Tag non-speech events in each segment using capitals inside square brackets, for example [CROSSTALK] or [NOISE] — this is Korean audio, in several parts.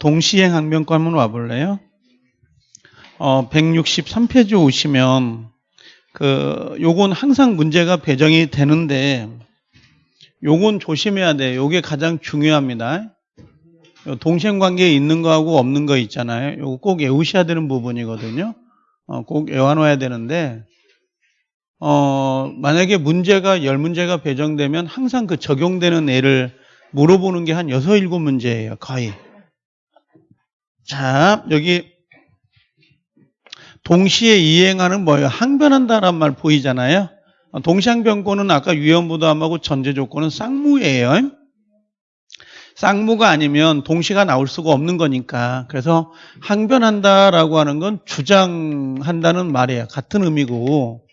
동시행 항변권 한번 와볼래요? 어, 163페이지 오시면 그 요건 항상 문제가 배정이 되는데 요건 조심해야 돼. 요게 가장 중요합니다. 요 동시행 관계에 있는 거하고 없는 거 있잖아요. 요거 꼭 외우셔야 되는 부분이거든요. 어, 꼭 외워놔야 되는데 어, 만약에 문제가 열 문제가 배정되면 항상 그 적용되는 애를 물어보는 게한 여섯 일곱 문제예요. 거의. 자, 여기 동시에 이행하는 뭐예요? 항변한다란 말 보이잖아요. 동시항변권은 아까 위험부담하고 전제 조건은 쌍무예요. 쌍무가 아니면 동시가 나올 수가 없는 거니까. 그래서 항변한다라고 하는 건 주장한다는 말이에요. 같은 의미고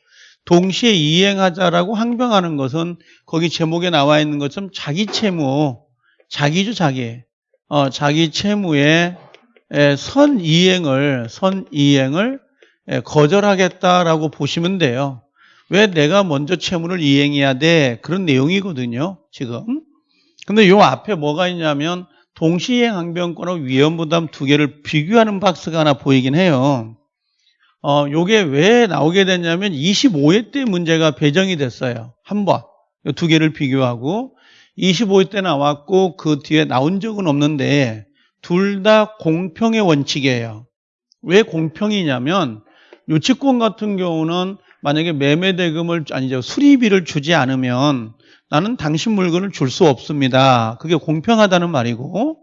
동시에 이행하자라고 항변하는 것은 거기 제목에 나와 있는 것처럼 자기 채무, 자기죠 자기. 어, 자기 채무의 선 이행을 선 이행을 거절하겠다라고 보시면 돼요. 왜 내가 먼저 채무를 이행해야 돼? 그런 내용이거든요. 지금. 근데 요 앞에 뭐가 있냐면 동시행 항변권하고 위험부담 두 개를 비교하는 박스가 하나 보이긴 해요. 어, 요게 왜 나오게 됐냐면 25회 때 문제가 배정이 됐어요. 한 번. 두 개를 비교하고 25회 때 나왔고 그 뒤에 나온 적은 없는데 둘 다 공평의 원칙이에요. 왜 공평이냐면 유치권 같은 경우는 만약에 매매 대금을 아니죠 수리비를 주지 않으면 나는 당신 물건을 줄 수 없습니다. 그게 공평하다는 말이고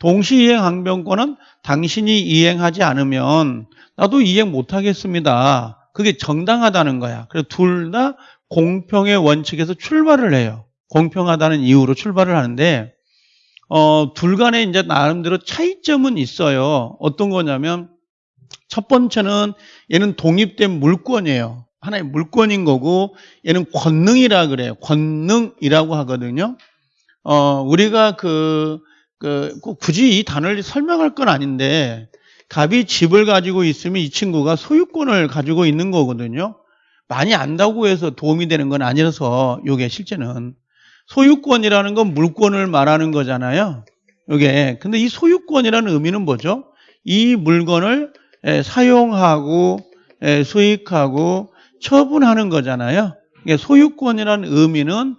동시이행 항변권은 당신이 이행하지 않으면 나도 이행 못하겠습니다. 그게 정당하다는 거야. 그래서 둘 다 공평의 원칙에서 출발을 해요. 공평하다는 이유로 출발을 하는데 어, 둘 간에 이제 나름대로 차이점은 있어요. 어떤 거냐면 첫 번째는 얘는 독립된 물권이에요. 하나의 물권인 거고 얘는 권능이라 그래요. 권능이라고 하거든요. 어, 우리가 그, 그, 굳이 이 단어를 설명할 건 아닌데 갑이 집을 가지고 있으면 이 친구가 소유권을 가지고 있는 거거든요. 많이 안다고 해서 도움이 되는 건 아니라서 이게 실제는 소유권이라는 건 물권을 말하는 거잖아요. 이게 근데 이 소유권이라는 의미는 뭐죠? 이 물건을 사용하고 수익하고 처분하는 거잖아요. 소유권이라는 의미는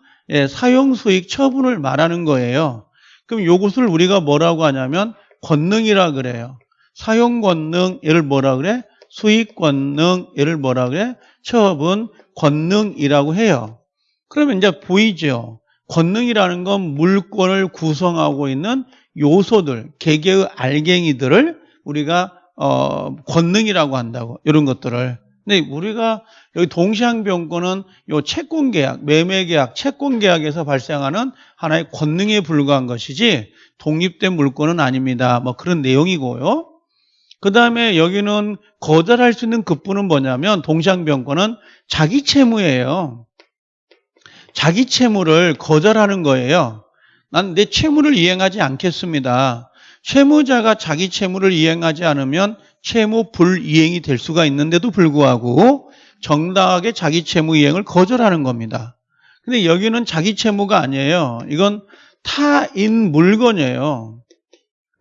사용, 수익, 처분을 말하는 거예요. 그럼 이것을 우리가 뭐라고 하냐면 권능이라 그래요. 사용 권능, 얘를 뭐라 그래? 수익 권능, 얘를 뭐라 그래? 처분 권능이라고 해요. 그러면 이제 보이죠? 권능이라는 건 물권을 구성하고 있는 요소들, 개개의 알갱이들을 우리가 어, 권능이라고 한다고 이런 것들을. 근데 우리가 여기 동시항변권은 요 채권계약, 매매계약, 채권계약에서 발생하는 하나의 권능에 불과한 것이지 독립된 물권은 아닙니다. 뭐 그런 내용이고요. 그 다음에 여기는 거절할 수 있는 급부는 뭐냐면 동시항변권은 자기 채무예요. 자기 채무를 거절하는 거예요. 난 내 채무를 이행하지 않겠습니다. 채무자가 자기 채무를 이행하지 않으면 채무 불이행이 될 수가 있는데도 불구하고 정당하게 자기 채무 이행을 거절하는 겁니다. 근데 여기는 자기 채무가 아니에요. 이건 타인 물건이에요.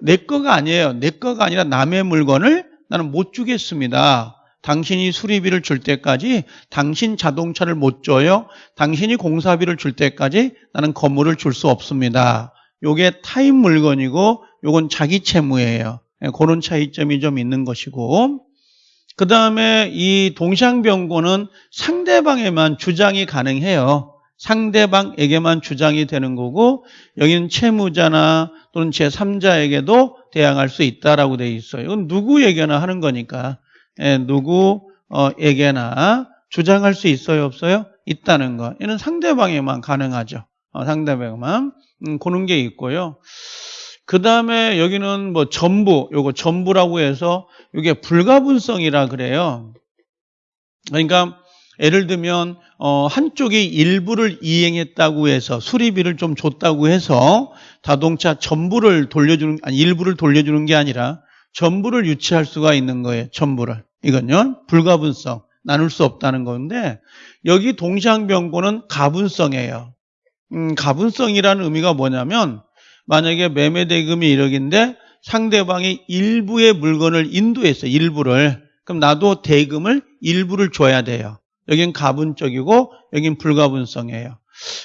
내 거가 아니에요. 내 거가 아니라 남의 물건을 나는 못 주겠습니다. 당신이 수리비를 줄 때까지 당신 자동차를 못 줘요. 당신이 공사비를 줄 때까지 나는 건물을 줄 수 없습니다. 요게 타인 물건이고 요건 자기 채무예요. 예, 그런 차이점이 좀 있는 것이고 그 다음에 이 동시항변권은 상대방에만 주장이 가능해요. 상대방에게만 주장이 되는 거고 여기는 채무자나 또는 제3자에게도 대항할 수 있다라고 되어 있어요. 이건 누구에게나 하는 거니까 예, 누구에게나 주장할 수 있어요 없어요? 있다는 거. 이는 상대방에만 가능하죠. 어, 상대방에만 음, 그런 게 있고요. 그 다음에 여기는 뭐 전부, 요거 전부라고 해서 이게 불가분성이라 그래요. 그러니까 예를 들면 어, 한쪽이 일부를 이행했다고 해서 수리비를 좀 줬다고 해서 자동차 전부를 돌려주는 아니 일부를 돌려주는 게 아니라 전부를 유치할 수가 있는 거예요. 전부를 이건요 불가분성 나눌 수 없다는 건데 여기 동시항변고는 가분성이에요. 음, 가분성이라는 의미가 뭐냐면 만약에 매매 대금이 1억인데 상대방이 일부의 물건을 인도했어. 일부를. 그럼 나도 대금을 일부를 줘야 돼요. 여긴 가분적이고 여긴 불가분성이에요.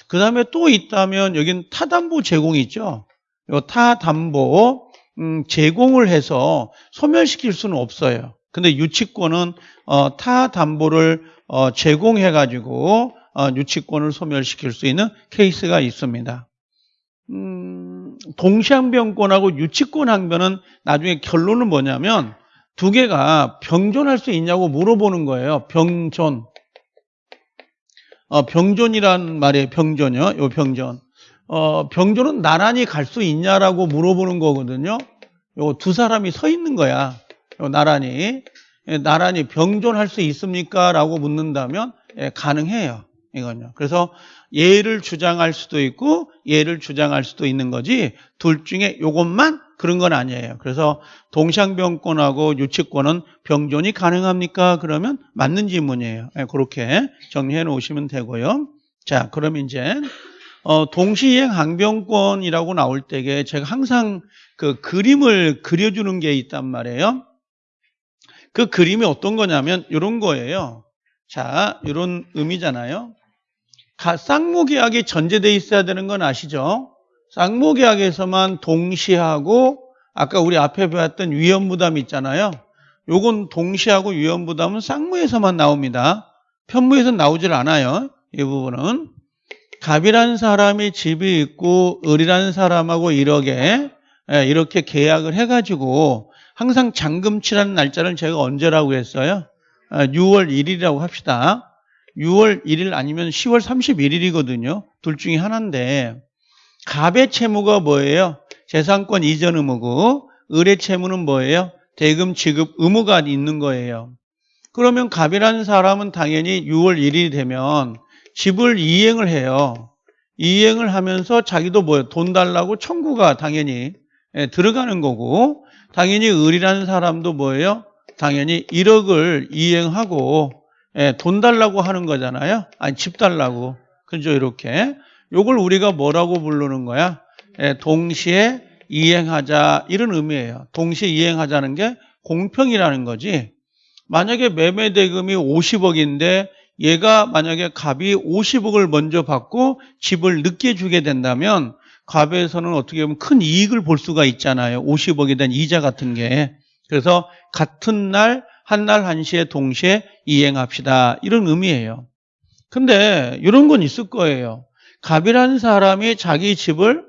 그 다음에 또 있다면 여긴 타담보 제공이 있죠. 요 타담보 음, 제공을 해서 소멸시킬 수는 없어요. 근데 유치권은 어, 타 담보를 어, 제공해 가지고 어, 유치권을 소멸시킬 수 있는 케이스가 있습니다. 음, 동시항변권하고 유치권 항변은 나중에 결론은 뭐냐면 두 개가 병존할 수 있냐고 물어보는 거예요. 병존. 어, 병존이란 말이에요. 병존이요. 요 병존. 어, 병존은 나란히 갈 수 있냐라고 물어보는 거거든요. 요 두 사람이 서 있는 거야. 요 나란히. 예, 나란히 병존할 수 있습니까? 라고 묻는다면 예, 가능해요. 이건요. 그래서 얘를 주장할 수도 있고 얘를 주장할 수도 있는 거지 둘 중에 요것만 그런 건 아니에요. 그래서 동상병권하고 유치권은 병존이 가능합니까? 그러면 맞는 질문이에요. 네, 그렇게 정리해 놓으시면 되고요. 자, 그럼 이제 어, 동시행 항병권이라고 나올 때에 제가 항상 그 그림을 그려주는 게 있단 말이에요. 그 그림이 어떤 거냐면 이런 거예요. 자, 이런 의미잖아요. 쌍무계약이 전제돼 있어야 되는 건 아시죠? 쌍무계약에서만 동시하고 아까 우리 앞에 배웠던 위험부담 있잖아요. 요건 동시하고 위험부담은 쌍무에서만 나옵니다. 편무에서 나오질 않아요. 이 부분은. 갑이라는 사람이 집이 있고 을이라는 사람하고 1억에 예, 이렇게 계약을 해가지고 항상 잔금치라는 날짜를 제가 언제라고 했어요? 6월 아, 1일이라고 합시다. 6월 1일 아니면 10월 31일이거든요. 둘 중에 하나인데 갑의 채무가 뭐예요? 재산권 이전 의무고 을의 채무는 뭐예요? 대금 지급 의무가 있는 거예요. 그러면 갑이라는 사람은 당연히 6월 1일이 되면 집을 이행을 해요. 이행을 하면서 자기도 뭐예요? 돈 달라고 청구가 당연히 예, 들어가는 거고 당연히 을이라는 사람도 뭐예요? 당연히 1억을 이행하고 예, 돈 달라고 하는 거잖아요. 아니 집 달라고. 그죠 이렇게. 요걸 우리가 뭐라고 부르는 거야? 예, 동시에 이행하자 이런 의미예요. 동시에 이행하자는 게 공평이라는 거지. 만약에 매매 대금이 50억인데 얘가 만약에 갑이 50억을 먼저 받고 집을 늦게 주게 된다면 갑에서는 어떻게 보면 큰 이익을 볼 수가 있잖아요. 50억에 대한 이자 같은 게. 그래서 같은 날, 한 날 한 시에 동시에 이행합시다. 이런 의미예요. 근데 이런 건 있을 거예요. 갑이라는 사람이 자기 집을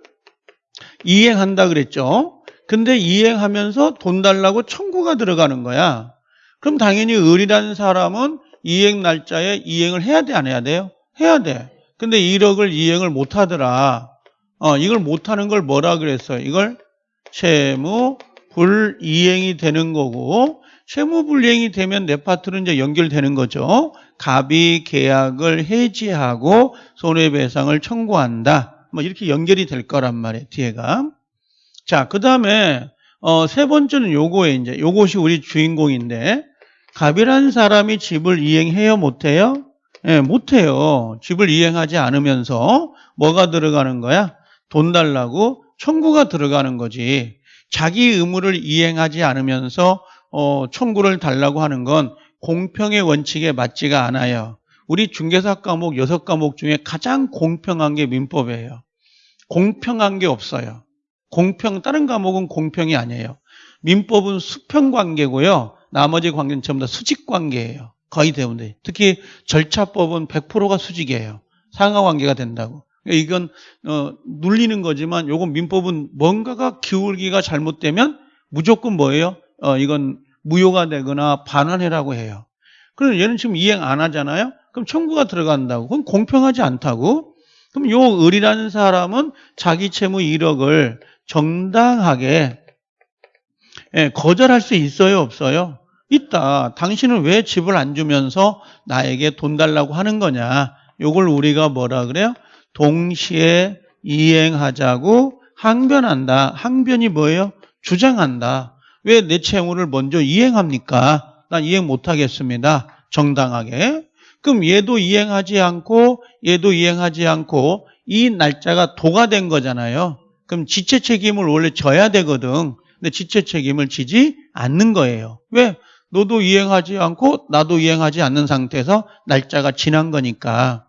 이행한다 그랬죠. 근데 이행하면서 돈 달라고 청구가 들어가는 거야. 그럼 당연히 을이라는 사람은 이행 날짜에 이행을 해야 돼, 안 해야 돼요? 해야 돼. 근데 1억을 이행을 못 하더라. 어, 이걸 못 하는 걸 뭐라 그랬어요? 이걸 채무 불이행이 되는 거고 채무 불이행이 되면 내 파트는 이제 연결되는 거죠. 갑이 계약을 해지하고 손해배상을 청구한다. 뭐 이렇게 연결이 될 거란 말이에요. 뒤에가. 자, 그 다음에 어, 세 번째는 요거에 이제 요것이 우리 주인공인데 갑이라는 사람이 집을 이행해요, 못해요? 예, 네, 못해요. 집을 이행하지 않으면서 뭐가 들어가는 거야? 돈 달라고 청구가 들어가는 거지. 자기 의무를 이행하지 않으면서 어, 청구를 달라고 하는 건 공평의 원칙에 맞지가 않아요. 우리 중개사 과목 여섯 과목 중에 가장 공평한 게 민법이에요. 공평한 게 없어요. 공평 다른 과목은 공평이 아니에요. 민법은 수평 관계고요. 나머지 관계는 전부 다 수직 관계예요. 거의 대부분. 특히 절차법은 100%가 수직이에요. 상하 관계가 된다고. 이건 어, 눌리는 거지만 요건 민법은 뭔가가 기울기가 잘못되면 무조건 뭐예요? 어, 이건 무효가 되거나 반환해라고 해요. 그럼 얘는 지금 이행 안 하잖아요? 그럼 청구가 들어간다고. 그건 공평하지 않다고. 그럼 요 을이라는 사람은 자기 채무 1억을 정당하게 예, 거절할 수 있어요, 없어요? 있다. 당신은 왜 집을 안 주면서 나에게 돈 달라고 하는 거냐? 요걸 우리가 뭐라 그래요? 동시에 이행하자고 항변한다. 항변이 뭐예요? 주장한다. 왜 내 채무를 먼저 이행합니까? 난 이행 못하겠습니다. 정당하게. 그럼 얘도 이행하지 않고 얘도 이행하지 않고 이 날짜가 도가 된 거잖아요. 그럼 지체 책임을 원래 져야 되거든. 근데 지체 책임을 지지 않는 거예요. 왜? 너도 이행하지 않고 나도 이행하지 않는 상태에서 날짜가 지난 거니까.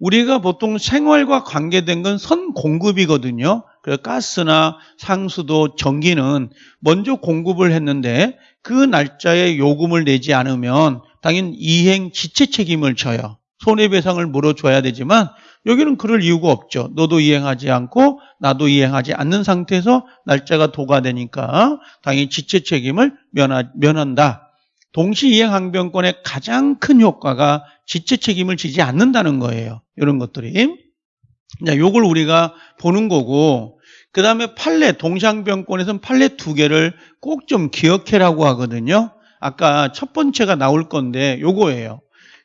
우리가 보통 생활과 관계된 건 선 공급이거든요. 그래서 가스나 상수도 전기는 먼저 공급을 했는데 그 날짜에 요금을 내지 않으면 당연 이행 지체 책임을 져요. 손해배상을 물어줘야 되지만 여기는 그럴 이유가 없죠. 너도 이행하지 않고 나도 이행하지 않는 상태에서 날짜가 도가되니까 당연히 지체 책임을 면하, 면한다. 동시 이행 항변권의 가장 큰 효과가 지체 책임을 지지 않는다는 거예요. 이런 것들이. 자, 요걸 우리가 보는 거고 그 다음에 판례, 동시항변권에서는 판례 두 개를 꼭 좀 기억해라고 하거든요. 아까 첫 번째가 나올 건데 요거예요.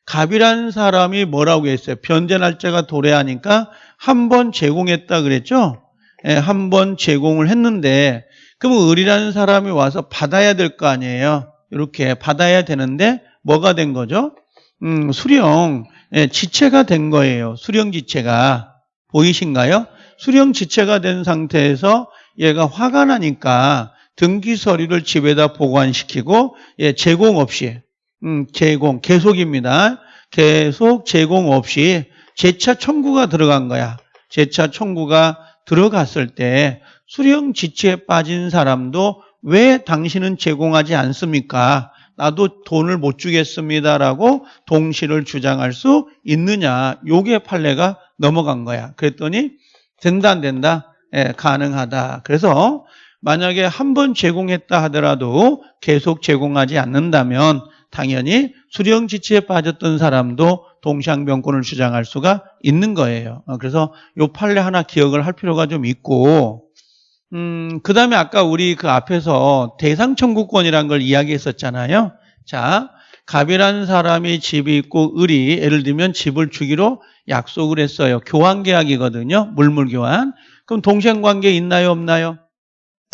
갑이라는 사람이 뭐라고 했어요? 변제 날짜가 도래하니까 한 번 제공했다 그랬죠? 예, 한 번 제공을 했는데 그러면 을이라는 사람이 와서 받아야 될 거 아니에요? 이렇게 받아야 되는데 뭐가 된 거죠? 음, 수령 예, 지체가 된 거예요. 수령 지체가 보이신가요? 수령 지체가 된 상태에서 얘가 화가 나니까 등기 서류를 집에다 보관시키고 예, 제공 없이 음, 제공 계속입니다. 계속 제공 없이 재차 청구가 들어간 거야. 재차 청구가 들어갔을 때 수령 지체에 빠진 사람도 왜 당신은 제공하지 않습니까? 나도 돈을 못 주겠습니다라고 동시를 주장할 수 있느냐? 요게 판례가 넘어간 거야. 그랬더니 된다 안 된다? 예, 가능하다. 그래서 만약에 한 번 제공했다 하더라도 계속 제공하지 않는다면 당연히 수령 지치에 빠졌던 사람도 동시항변권을 주장할 수가 있는 거예요. 어, 그래서 요 판례 하나 기억을 할 필요가 좀 있고 음, 그 다음에 아까 우리 그 앞에서 대상 청구권이라는 걸 이야기했었잖아요. 자, 갑이라는 사람이 집이 있고 을이 예를 들면 집을 주기로 약속을 했어요. 교환 계약이거든요. 물물 교환. 그럼 동생 관계 있나요, 없나요?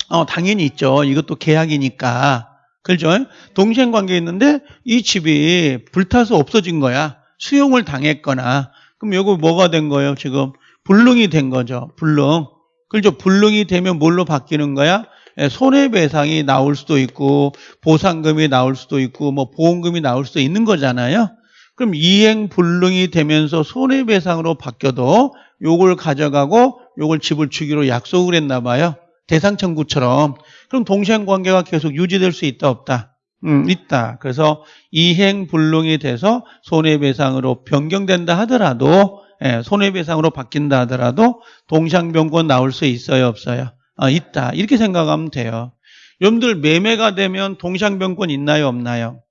어, 당연히 있죠. 이것도 계약이니까. 그렇죠? 동생 관계 있는데 이 집이 불타서 없어진 거야. 수용을 당했거나. 그럼 이거 뭐가 된 거예요, 지금? 불능이 된 거죠. 불능. 그렇죠? 불능이 되면 뭘로 바뀌는 거야? 예, 손해배상이 나올 수도 있고 보상금이 나올 수도 있고 뭐 보험금이 나올 수도 있는 거잖아요. 그럼 이행 불능이 되면서 손해배상으로 바뀌어도 요걸 가져가고 요걸 집을 주기로 약속을 했나 봐요. 대상 청구처럼. 그럼 동시행 관계가 계속 유지될 수 있다 없다? 음, 있다. 그래서 이행 불능이 돼서 손해배상으로 변경된다 하더라도 예, 손해배상으로 바뀐다 하더라도 동상병권 나올 수 있어요 없어요? 아, 있다. 이렇게 생각하면 돼요. 여러분들 매매가 되면 동상병권 있나요 없나요?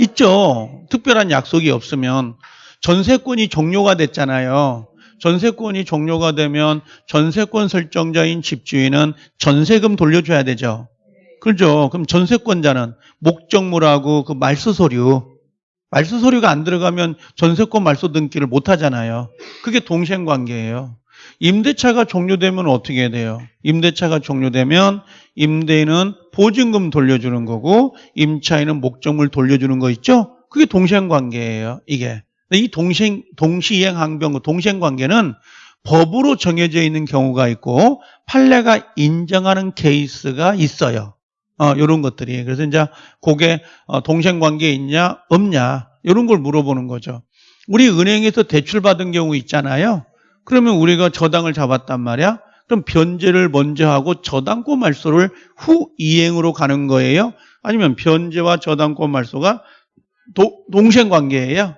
있죠. 특별한 약속이 없으면 전세권이 종료가 됐잖아요. 전세권이 종료가 되면 전세권 설정자인 집주인은 전세금 돌려줘야 되죠. 그렇죠. 그럼 전세권자는 목적물하고 그 말소 서류, 말소 서류가 안 들어가면 전세권 말소 등기를 못 하잖아요. 그게 동생 관계예요. 임대차가 종료되면 어떻게 돼요? 임대차가 종료되면 임대인은 보증금 돌려주는 거고 임차인은 목적물 돌려주는 거 있죠? 그게 동생 관계예요. 이게. 이 동생 동시이행 항변 동생 관계는 법으로 정해져 있는 경우가 있고 판례가 인정하는 케이스가 있어요. 어, 이런 것들이. 그래서 이제 그게 어, 동생 관계 있냐 없냐 이런 걸 물어보는 거죠. 우리 은행에서 대출 받은 경우 있잖아요. 그러면 우리가 저당을 잡았단 말이야. 그럼 변제를 먼저 하고 저당권 말소를 후 이행으로 가는 거예요. 아니면 변제와 저당권 말소가 도, 동생 관계예요.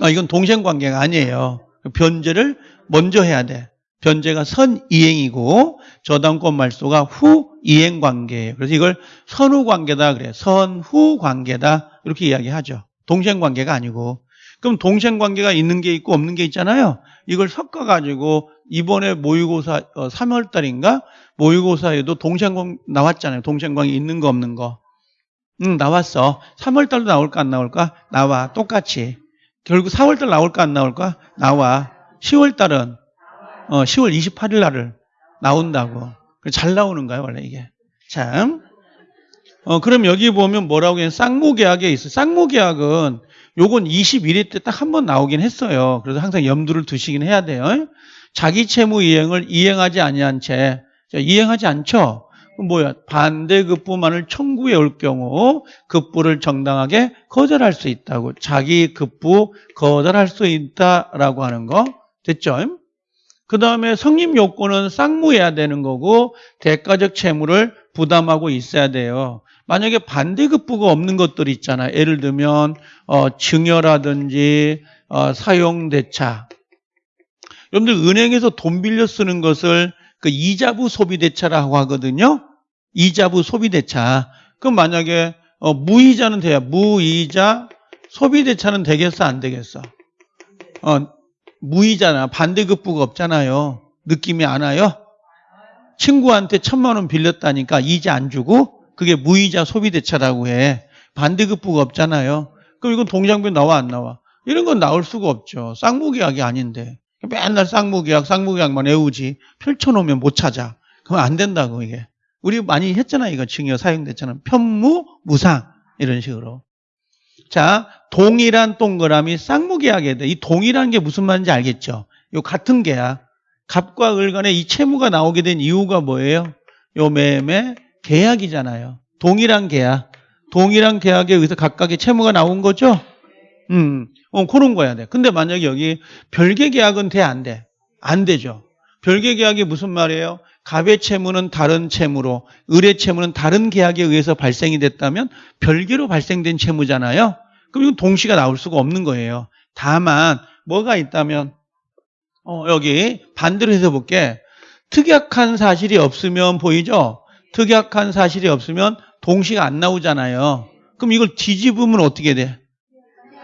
아, 이건 동생 관계가 아니에요. 변제를 먼저 해야 돼. 변제가 선이행이고 저당권 말소가 후이행 관계예요. 그래서 이걸 선후 관계다 그래요. 선후 관계다 이렇게 이야기하죠. 동생 관계가 아니고. 그럼 동생 관계가 있는 게 있고 없는 게 있잖아요. 이걸 섞어 가지고 이번에 모의고사 어, 3월 달인가 모의고사에도 동생 관계 나왔잖아요. 동생 관계 있는 거 없는 거. 응, 나왔어. 3월 달도 나올까 안 나올까? 나와. 똑같이. 결국 4월 달 나올까 안 나올까? 나와. 10월 달은 어, 10월 28일 날을 나온다고. 잘 나오는 거예요, 원래 이게. 참. 어, 그럼 여기 보면 뭐라고 해? 쌍무계약에 있어. 쌍무계약은 요건 21회 때 딱 한 번 나오긴 했어요. 그래서 항상 염두를 두시긴 해야 돼요. 자기 채무 이행을 이행하지 아니한 채 이행하지 않죠. 뭐야? 반대급부만을 청구해 올 경우 급부를 정당하게 거절할 수 있다고. 자기 급부 거절할 수 있다라고 하는 거. 됐죠? 그 다음에 성립 요건은 쌍무해야 되는 거고 대가적 채무를 부담하고 있어야 돼요. 만약에 반대급부가 없는 것들이 있잖아. 예를 들면 어, 증여라든지 어, 사용대차. 여러분들 은행에서 돈 빌려 쓰는 것을 그 이자부 소비대차라고 하거든요. 이자부 소비대차. 그럼 만약에 어, 무이자는 돼요. 무이자 소비대차는 되겠어 안 되겠어? 어, 무이자나 반대급부가 없잖아요. 느낌이 안 와요? 친구한테 천만 원 빌렸다니까 이자 안 주고 그게 무이자 소비대차라고 해. 반대급부가 없잖아요. 그럼 이건 동장변 나와 안 나와? 이런 건 나올 수가 없죠. 쌍무계약이 아닌데. 맨날 쌍무계약, 쌍무계약만 외우지. 펼쳐놓으면 못 찾아. 그럼 안 된다고 이게. 우리 많이 했잖아 이거 증여 사용됐잖아. 편무, 무상 이런 식으로. 자, 동일한 동그라미 쌍무계약에 대해 이 동일한 게 무슨 말인지 알겠죠? 요 같은 계약. 갑과 을 간에 이 채무가 나오게 된 이유가 뭐예요? 요 매매 계약이잖아요. 동일한 계약. 동일한 계약에 의해서 각각의 채무가 나온 거죠? 음, 어, 그런 거야 돼. 근데 만약에 여기 별개 계약은 돼, 안 돼? 안 되죠. 별개 계약이 무슨 말이에요? 갑의 채무는 다른 채무로, 을의 채무는 다른 계약에 의해서 발생이 됐다면 별개로 발생된 채무잖아요. 그럼 이건 동시가 나올 수가 없는 거예요. 다만 뭐가 있다면 어, 여기 반대로 해서 볼게. 특약한 사실이 없으면 보이죠? 특약한 사실이 없으면 동시가 안 나오잖아요. 그럼 이걸 뒤집으면 어떻게 돼?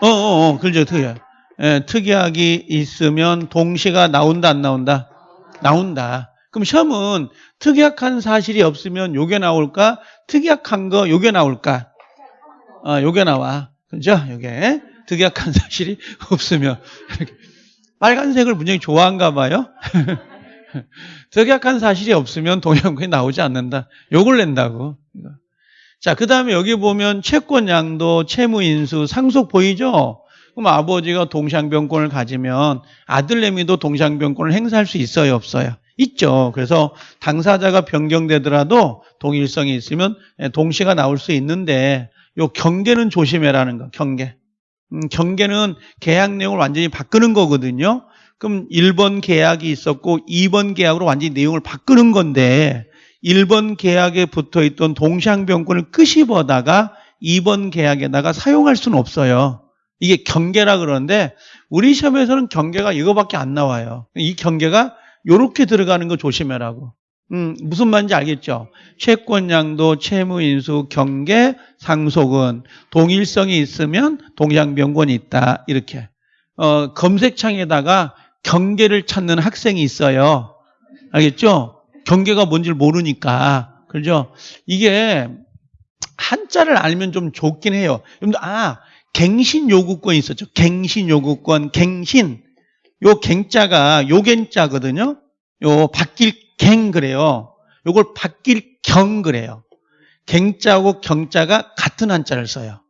어, 어, 어, 그렇죠. 특약. 예, 특약이 있으면 동시가 나온다, 안 나온다? 나온다. 그럼 시험은 특약한 사실이 없으면 요게 나올까? 특약한 거 요게 나올까? 아, 요게 나와. 그죠? 요게. [LAUGHS] [LAUGHS] 특약한 사실이 없으면. 빨간색을 굉장히 좋아한가 봐요. 특약한 사실이 없으면 동양권이 나오지 않는다. 요걸 낸다고. 자, 그 다음에 여기 보면 채권 양도, 채무 인수, 상속 보이죠? 그럼 아버지가 동상병권을 가지면 아들내미도 동상병권을 행사할 수 있어요, 없어요? 있죠. 그래서 당사자가 변경되더라도 동일성이 있으면 동시가 나올 수 있는데 요 경계는 조심해라는 거, 경계. 음, 경계는 계약 내용을 완전히 바꾸는 거거든요. 그럼 1번 계약이 있었고 2번 계약으로 완전히 내용을 바꾸는 건데 1번 계약에 붙어 있던 동시항변권을 끄집어다가 2번 계약에다가 사용할 수는 없어요. 이게 경계라 그러는데 우리 시험에서는 경계가 이거밖에 안 나와요. 이 경계가 이렇게 들어가는 거 조심해라고. 음, 무슨 말인지 알겠죠? 채권양도, 채무인수, 경계, 상속은 동일성이 있으면 동양변권이 있다. 이렇게. 어, 검색창에다가 경계를 찾는 학생이 있어요. 알겠죠? 경계가 뭔지를 모르니까. 그죠? 이게 한자를 알면 좀 좋긴 해요. 아, 갱신 요구권 있었죠. 갱신 요구권, 갱신. 요 갱자가 요갱자거든요. 요 바뀔 갱 그래요. 요걸 바뀔 경 그래요. 갱자하고 경자가 같은 한자를 써요.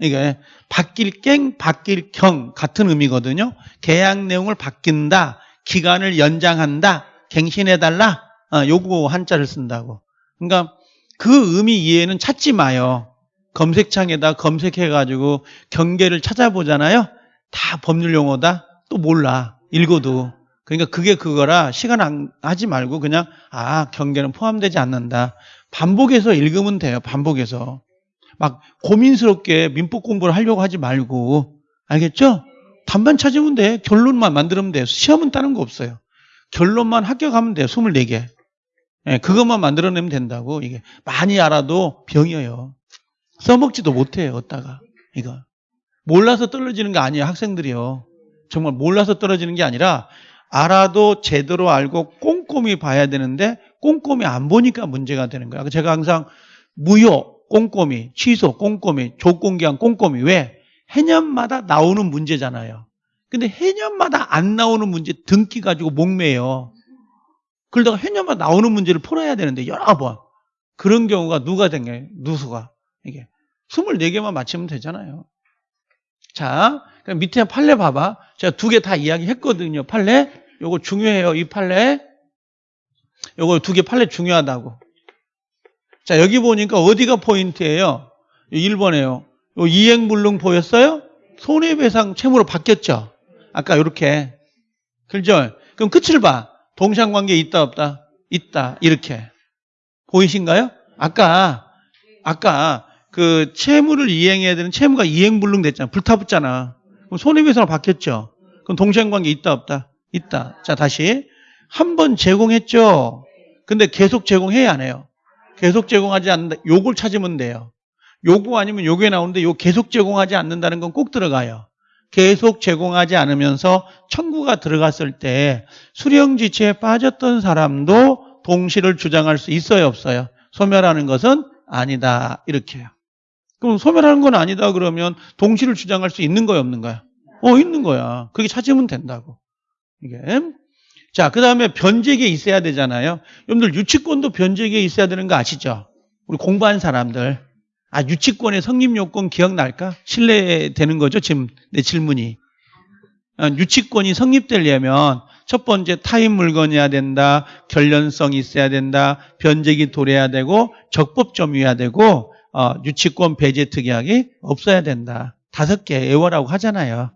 이게 바뀔 갱, 바뀔 경 같은 의미거든요. 계약 내용을 바뀐다, 기간을 연장한다, 갱신해달라. 아, 요거 한자를 쓴다고. 그러니까 그 의미 이해는 찾지 마요. 검색창에다 검색해가지고 경계를 찾아보잖아요. 다 법률 용어다. 또 몰라. 읽어도. 그러니까 그게 그거라 시간 안 하지 말고 그냥 아 경계는 포함되지 않는다. 반복해서 읽으면 돼요. 반복해서. 막 고민스럽게 민법 공부를 하려고 하지 말고 알겠죠? 답만 찾으면 돼. 결론만 만들면 돼. 시험은 따는 거 없어요. 결론만 합격하면 돼. 24개. 예, 그것만 만들어내면 된다고. 이게 많이 알아도 병이에요. 써먹지도 못해요. 어디다가. 이거. 몰라서 떨어지는 게 아니에요. 학생들이요. 정말 몰라서 떨어지는 게 아니라 알아도 제대로 알고 꼼꼼히 봐야 되는데 꼼꼼히 안 보니까 문제가 되는 거야. 제가 항상 무효, 꼼꼼히, 취소, 꼼꼼히, 조건기한 꼼꼼히. 왜? 해년마다 나오는 문제잖아요. 근데 해년마다 안 나오는 문제 등기 가지고 목매요. 그러다가 해년마다 나오는 문제를 풀어야 되는데 여러 번. 그런 경우가 누가 된 거예요? 누수가. 이게. 24개만 맞히면 되잖아요. 자, 밑에 판례 봐봐. 제가 두 개 다 이야기했거든요. 판례. 요거 중요해요. 이 판례. 요거 두 개 판례 중요하다고. 자, 여기 보니까 어디가 포인트예요? 1번에요. 이행불능 보였어요? 손해배상 채무로 바뀌었죠? 아까 이렇게. 그죠? 그럼 끝을 봐. 동상관계 있다 없다? 있다. 이렇게. 보이신가요? 아까 아까 그 채무를 이행해야 되는 채무가 이행불능 됐잖아. 불타붙잖아. 그럼 손해배상으로 바뀌었죠. 그럼 동상관계 있다 없다? 있다. 자 다시 한 번 제공했죠. 근데 계속 제공해야 안 해요. 계속 제공하지 않는다. 요걸 찾으면 돼요. 요거 아니면 요게 나오는데 요 계속 제공하지 않는다는 건 꼭 들어가요. 계속 제공하지 않으면서 청구가 들어갔을 때 수령지체에 빠졌던 사람도 동시를 주장할 수 있어요 없어요? 소멸하는 것은 아니다 이렇게요. 그럼 소멸하는 건 아니다 그러면 동시를 주장할 수 있는 거야 없는 거야? 어 있는 거야. 그게 찾으면 된다고. 이게 자, 그 다음에 변제기에 있어야 되잖아요. 여러분들 유치권도 변제기에 있어야 되는 거 아시죠? 우리 공부한 사람들. 아, 유치권의 성립요건 기억날까? 신뢰되는 거죠, 지금 내 질문이. 아, 유치권이 성립되려면 첫 번째 타인 물건이어야 된다, 결련성 있어야 된다, 변제기 도래야 되고, 적법점이어야 되고, 어, 유치권 배제 특약이 없어야 된다. 다섯 개 애월하고 하잖아요.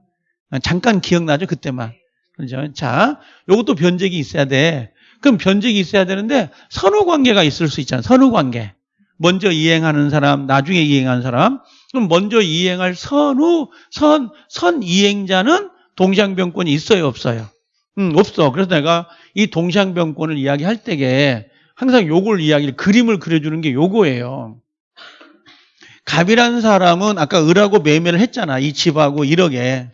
아, 잠깐 기억나죠, 그때만. 그죠? 자, 요것도 변제기 있어야 돼. 그럼 변제기 있어야 되는데 선후 관계가 있을 수 있잖아. 선후 관계. 먼저 이행하는 사람, 나중에 이행하는 사람. 그럼 먼저 이행할 선후 선, 선 이행자는 동시항변권이 있어요, 없어요? 음, 없어. 그래서 내가 이 동시항변권을 이야기할 때에 항상 요걸 이야기를 그림을 그려주는 게 요거예요. 갑이라는 사람은 아까 을하고 매매를 했잖아. 이 집하고 1억에.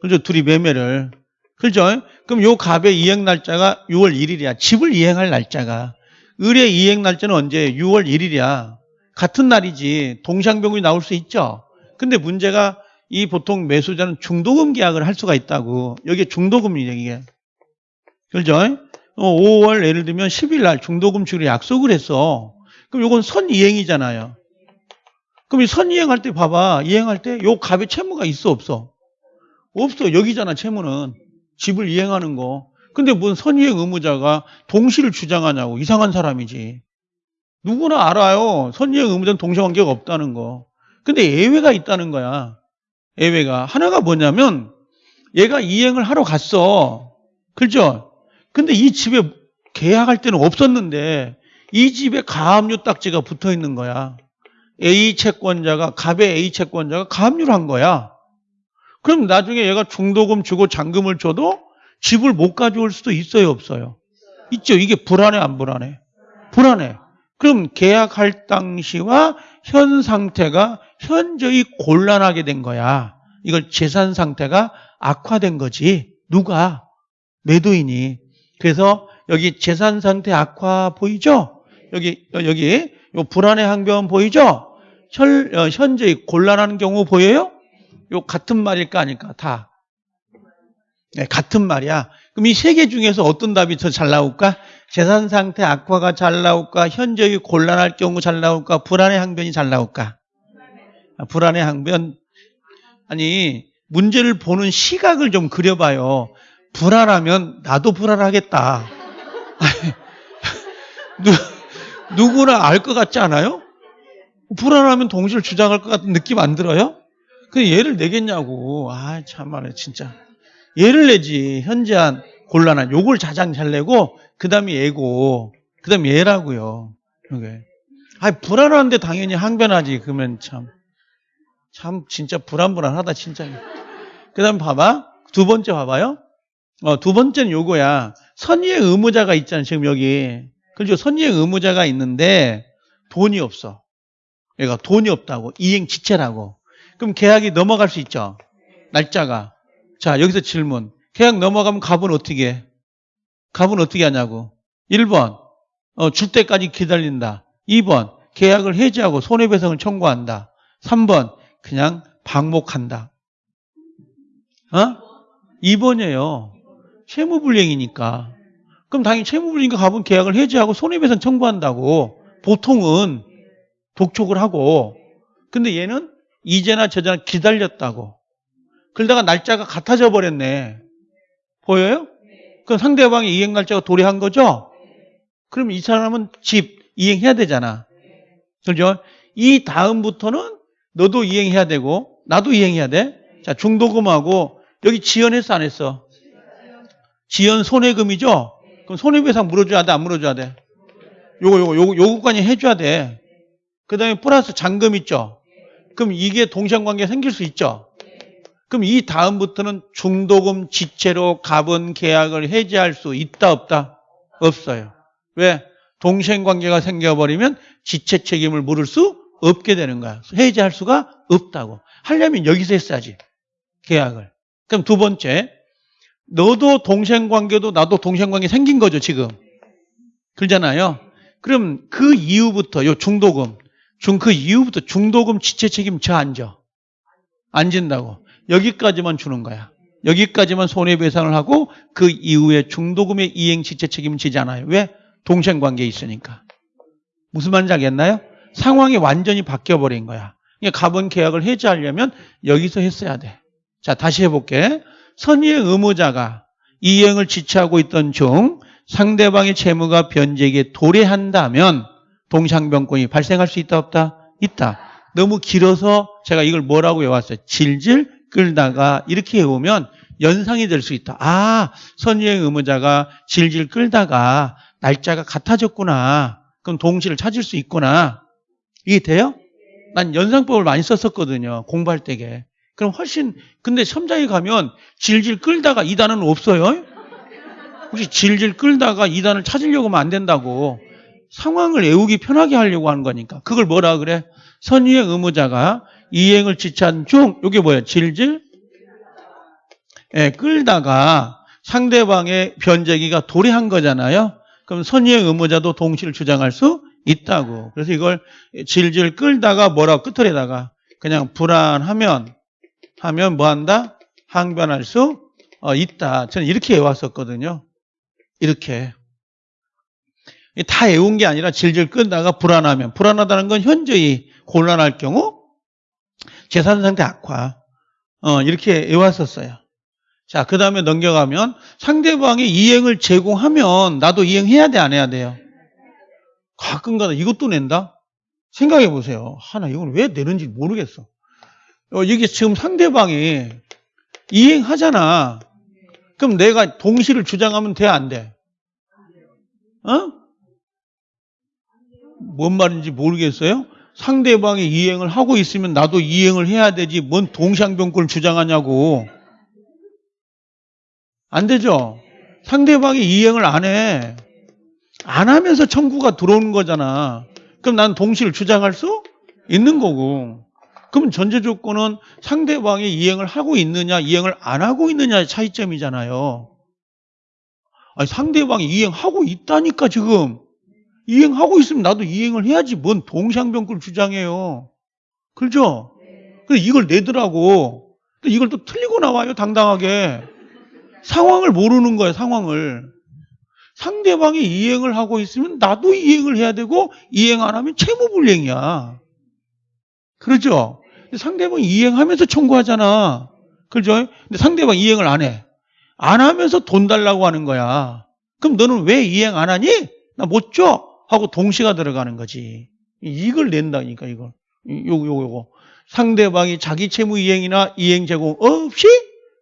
그죠? 둘이 매매를. 그죠? 그럼 요 갑의 이행 날짜가 6월 1일이야. 집을 이행할 날짜가. 을의 이행 날짜는 언제? 6월 1일이야. 같은 날이지. 동상병이 나올 수 있죠. 근데 문제가 이 보통 매수자는 중도금 계약을 할 수가 있다고. 여기에 중도금이에요, 이게. 그죠? 5월 예를 들면 10일 날 중도금 주기로 약속을 했어. 그럼 요건 선이행이잖아요. 그럼 이 선이행할 때 봐봐. 이행할 때 요 갑의 채무가 있어, 없어? 없어. 여기잖아, 채무는. 집을 이행하는 거. 근데 무슨 선이행 의무자가 동시를 주장하냐고. 이상한 사람이지. 누구나 알아요. 선이행 의무자는 동시관계가 없다는 거. 근데 예외가 있다는 거야. 예외가. 하나가 뭐냐면 얘가 이행을 하러 갔어. 그죠? 근데 이 집에 계약할 때는 없었는데 이 집에 가압류 딱지가 붙어 있는 거야. A 채권자가 갑의 A 채권자가 가압류를 한 거야. 그럼 나중에 얘가 중도금 주고 잔금을 줘도 집을 못 가져올 수도 있어요, 없어요? 있죠. 이게 불안해, 안 불안해? 불안해. 그럼 계약할 당시와 현 상태가 현저히 곤란하게 된 거야. 이걸 재산 상태가 악화된 거지. 누가? 매도인이. 그래서 여기 재산 상태 악화 보이죠? 여기, 여기, 요 불안의 항변 보이죠? 현, 어, 현저히 곤란한 경우 보여요? 요 같은 말일까 아닐까? 다. 네, 같은 말이야. 그럼 이 세 개 중에서 어떤 답이 더 잘 나올까? 재산 상태 악화가 잘 나올까? 현저히 곤란할 경우 잘 나올까? 불안의 항변이 잘 나올까? 아, 불안의 항변. 아니, 문제를 보는 시각을 좀 그려봐요. 불안하면 나도 불안하겠다. [LAUGHS] 누, 누구나 알 것 같지 않아요? 불안하면 동시를 주장할 것 같은 느낌 안 들어요? 그 예를 내겠냐고. 아, 참말해, 진짜. 예를 내지. 현재한 곤란한. 요걸 자장 잘 내고, 그 다음에 예고, 그 다음에 예라고요. 이게. 아, 불안한데 당연히 항변하지. 그러면 참. 참, 진짜 불안불안하다, 진짜. 그 다음 봐봐. 두 번째 봐봐요. 어, 두 번째는 요거야. 선의의 의무자가 있잖아, 지금 여기. 그죠? 선의의 의무자가 있는데, 돈이 없어. 얘가 돈이 없다고. 이행 지체라고. 그럼 계약이 넘어갈 수 있죠. 날짜가. 자, 여기서 질문. 계약 넘어가면 갑은 어떻게 해? 갑은 어떻게 하냐고. 1번. 어, 줄 때까지 기다린다. 2번. 계약을 해지하고 손해배상을 청구한다. 3번. 그냥 방목한다. 어? 2번이에요. 채무불이행이니까. 그럼 당연히 채무불이행이니까 갑은 계약을 해지하고 손해배상 청구한다고. 보통은 독촉을 하고. 근데 얘는 이제나 저제나 기다렸다고. 그러다가 날짜가 같아져 버렸네. 보여요? 그럼 상대방의 이행 날짜가 도래한 거죠? 그럼 이 사람은 집 이행해야 되잖아. 그죠? 이 다음부터는 너도 이행해야 되고 나도 이행해야 돼. 자, 중도금하고 여기 지연했어 안 했어? 지연 손해금이죠? 그럼 손해배상 물어줘야 돼 안 물어줘야 돼? 요거 요거 요거 요거까지 해줘야 돼. 그 다음에 플러스 잔금 있죠? 그럼 이게 동시관계 생길 수 있죠? 그럼 이 다음부터는 중도금 지체로 갑은 계약을 해지할 수 있다 없다? 없어요. 왜? 동시관계가 생겨버리면 지체 책임을 물을 수 없게 되는 거야. 해지할 수가 없다고. 하려면 여기서 했어야지. 계약을. 그럼 두 번째, 너도 동생 관계도 나도 동생 관계 생긴 거죠, 지금. 그러잖아요. 그럼 그 이후부터, 요 중도금, 중, 그 이후부터 중도금 지체 책임 저 앉아. 안 진다고. 여기까지만 주는 거야. 여기까지만 손해배상을 하고 그 이후에 중도금의 이행 지체 책임은 지지 않아요. 왜? 동생 관계에 있으니까. 무슨 말인지 알겠나요? 상황이 완전히 바뀌어버린 거야. 그러니까 갑은 계약을 해지하려면 여기서 했어야 돼. 자, 다시 해볼게. 선의의 의무자가 이행을 지체하고 있던 중 상대방의 채무가 변제에게 도래한다면 동상변권이 발생할 수 있다 없다? 있다. 너무 길어서 제가 이걸 뭐라고 외웠어요? 질질 끌다가 이렇게 외우면 연상이 될 수 있다. 아, 선의의 의무자가 질질 끌다가 날짜가 같아졌구나. 그럼 동시를 찾을 수 있구나. 이게 돼요? 난 연상법을 많이 썼었거든요. 공부할 때게. 그럼 훨씬 근데 첨자에 가면 질질 끌다가 이단은 없어요. 혹시 질질 끌다가 이단을 찾으려고 하면 안 된다고. 상황을 외우기 편하게 하려고 하는 거니까. 그걸 뭐라 그래? 선의의 의무자가 이행을 지체한 중 이게 뭐야? 질질 예, 끌다가 상대방의 변제기가 도래한 거잖아요. 그럼 선의의 의무자도 동시를 주장할 수 있다고. 그래서 이걸 질질 끌다가 뭐라 끝을에다가 그냥 불안하면 하면 뭐 한다? 항변할 수 어, 있다. 저는 이렇게 외웠었거든요. 이렇게. 다 외운 게 아니라 질질 끌다가 불안하면 불안하다는 건 현저히 곤란할 경우 재산 상태 악화 어, 이렇게 외웠었어요. 자, 그 다음에 넘겨가면 상대방이 이행을 제공하면 나도 이행해야 돼, 안 해야 돼요? 가끔가다 이것도 낸다? 생각해 보세요. 하나, 이건 왜 내는지 모르겠어. 어, 이게 지금 상대방이 이행하잖아. 그럼 내가 동시를 주장하면 돼, 안 돼? 어? 뭔 말인지 모르겠어요? 상대방이 이행을 하고 있으면 나도 이행을 해야 되지, 뭔 동상병권을 주장하냐고. 안 되죠? 상대방이 이행을 안 해. 안 하면서 청구가 들어오는 거잖아. 그럼 난 동시를 주장할 수 있는 거고. 그럼 전제 조건은 상대방이 이행을 하고 있느냐, 이행을 안 하고 있느냐의 차이점이잖아요. 아니, 상대방이 이행하고 있다니까, 지금. 이행하고 있으면 나도 이행을 해야지. 뭔 동상병권 주장해요. 그렇죠? 그래서 이걸 내더라고. 근데 이걸 또 틀리고 나와요, 당당하게. 상황을 모르는 거예요, 상황을. 상대방이 이행을 하고 있으면 나도 이행을 해야 되고 이행 안 하면 채무불이행이야. 그렇죠? 상대방이 이행하면서 청구하잖아. 그렇죠? 근데 상대방이 이행을 안 해. 안 하면서 돈 달라고 하는 거야. 그럼 너는 왜 이행 안 하니? 나 못 줘. 하고 동시가 들어가는 거지. 이걸 낸다니까, 이걸. 요거, 요거, 요거. 상대방이 자기 채무 이행이나 이행 제공 없이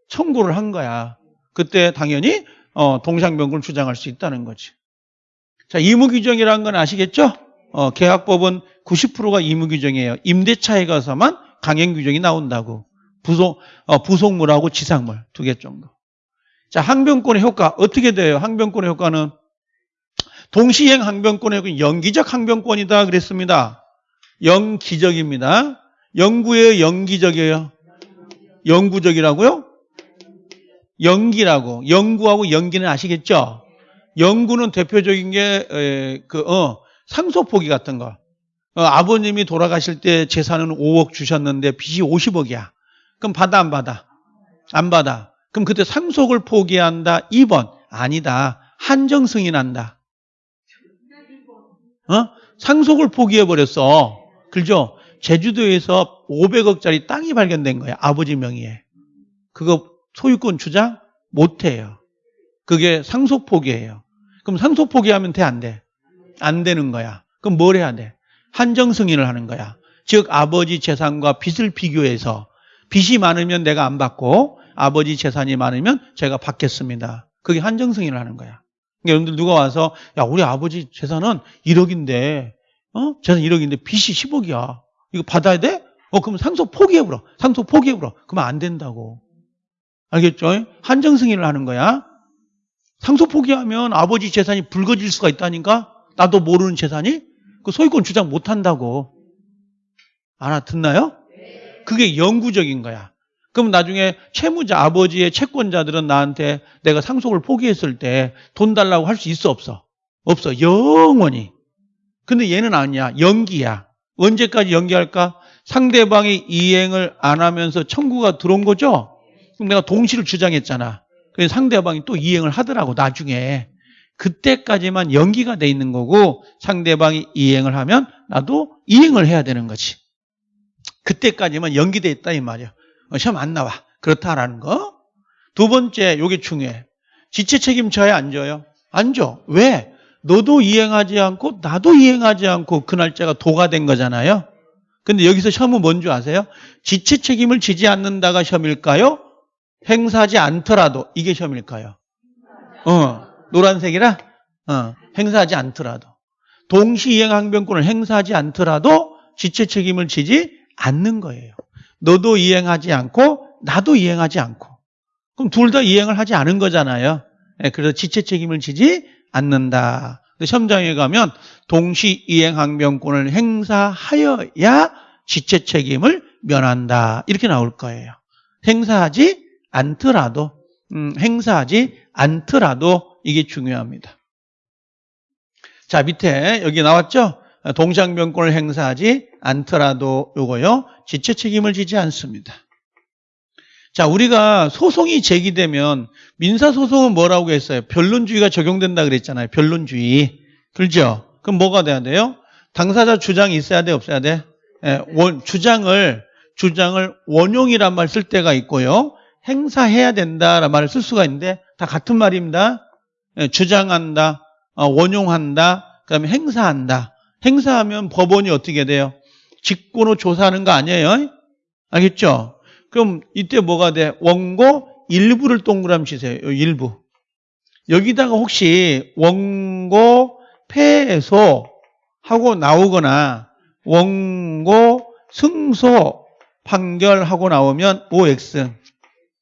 청구를 한 거야. 그때 당연히 어, 동상변권을 주장할 수 있다는 거지. 자, 의무규정이라는 건 아시겠죠? 어, 계약법은 90%가 의무규정이에요. 임대차에 가서만 강행규정이 나온다고. 부속, 어, 부속물하고 지상물 두 개 정도. 자, 항변권의 효과 어떻게 돼요? 항변권의 효과는 동시행 효과는 연기적 항변권이다 그랬습니다. 영기적입니다. 영구예요, 연기적이에요? 영구적이라고요? 연기라고 연구하고 연기는 아시겠죠? 연구는 대표적인 게 그 어, 상속 포기 같은 거. 어, 아버님이 돌아가실 때 재산은 5억 주셨는데 빚이 50억이야. 그럼 받아 안 받아? 안 받아. 그럼 그때 상속을 포기한다. 2번 아니다. 한정 승인한다. 어? 상속을 포기해 버렸어. 그죠? 제주도에서 500억짜리 땅이 발견된 거야. 아버지 명의에. 그거 소유권 주장 못 해요. 그게 상속 포기예요. 그럼 상속 포기하면 돼, 안 돼? 안 되는 거야. 그럼 뭘 해야 돼? 한정 승인을 하는 거야. 즉 아버지 재산과 빚을 비교해서 빚이 많으면 내가 안 받고 아버지 재산이 많으면 제가 받겠습니다. 그게 한정 승인을 하는 거야. 그러니까 여러분들 누가 와서 야 우리 아버지 재산은 1억인데 어 재산 1억인데 빚이 10억이야. 이거 받아야 돼? 어 그럼 상속 포기해버려. 상속 포기해버려. 그러면 안 된다고. 알겠죠? 한정 승인을 하는 거야. 상속 포기하면 아버지 재산이 붉어질 수가 있다니까? 나도 모르는 재산이? 그 소유권 주장 못 한다고. 알아 듣나요? 그게 영구적인 거야. 그럼 나중에 채무자, 아버지의 채권자들은 나한테 내가 상속을 포기했을 때 돈 달라고 할 수 있어, 없어? 없어. 영원히. 근데 얘는 아니야. 연기야. 언제까지 연기할까? 상대방이 이행을 안 하면서 청구가 들어온 거죠? 그럼 내가 동시를 주장했잖아. 그래서 상대방이 또 이행을 하더라고, 나중에. 그때까지만 연기가 돼 있는 거고 상대방이 이행을 하면 나도 이행을 해야 되는 거지. 그때까지만 연기돼 있다 이 말이야. 어, 시험 안 나와. 그렇다라는 거. 두 번째, 요게 중요해. 지체 책임져야 안 져요? 안 져. 왜? 너도 이행하지 않고 나도 이행하지 않고 그 날짜가 도가 된 거잖아요. 근데 여기서 시험은 뭔지 아세요? 지체 책임을 지지 않는다가 시험일까요? 행사하지 않더라도 이게 시험일까요? 어, 노란색이라 어, 행사하지 않더라도 동시 이행 항변권을 행사하지 않더라도 지체 책임을 지지 않는 거예요. 너도 이행하지 않고 나도 이행하지 않고 그럼 둘 다 이행을 하지 않은 거잖아요. 예, 그래서 지체 책임을 지지 않는다. 근데 시험장에 가면 동시 이행 항변권을 행사하여야 지체 책임을 면한다. 이렇게 나올 거예요. 행사하지 않더라도 음, 행사하지 않더라도 이게 중요합니다. 자 밑에 여기 나왔죠? 동상변권을 행사하지 않더라도 요거요. 지체 책임을 지지 않습니다. 자 우리가 소송이 제기되면 민사소송은 뭐라고 했어요? 변론주의가 적용된다 그랬잖아요. 변론주의. 그렇죠? 그럼 뭐가 돼야 돼요? 당사자 주장이 있어야 돼 없어야 돼? 예, 원, 주장을 주장을 원용이란 말 쓸 때가 있고요. 행사해야 된다라는 말을 쓸 수가 있는데 다 같은 말입니다. 예, 주장한다, 어, 원용한다, 그 다음에 행사한다. 행사하면 법원이 어떻게 돼요? 직권으로 조사하는 거 아니에요? 알겠죠? 그럼 이때 뭐가 돼? 원고 일부를 동그라미 치세요. 일부. 여기다가 혹시 원고 패소 하고 나오거나 원고 승소 판결하고 나오면 OX.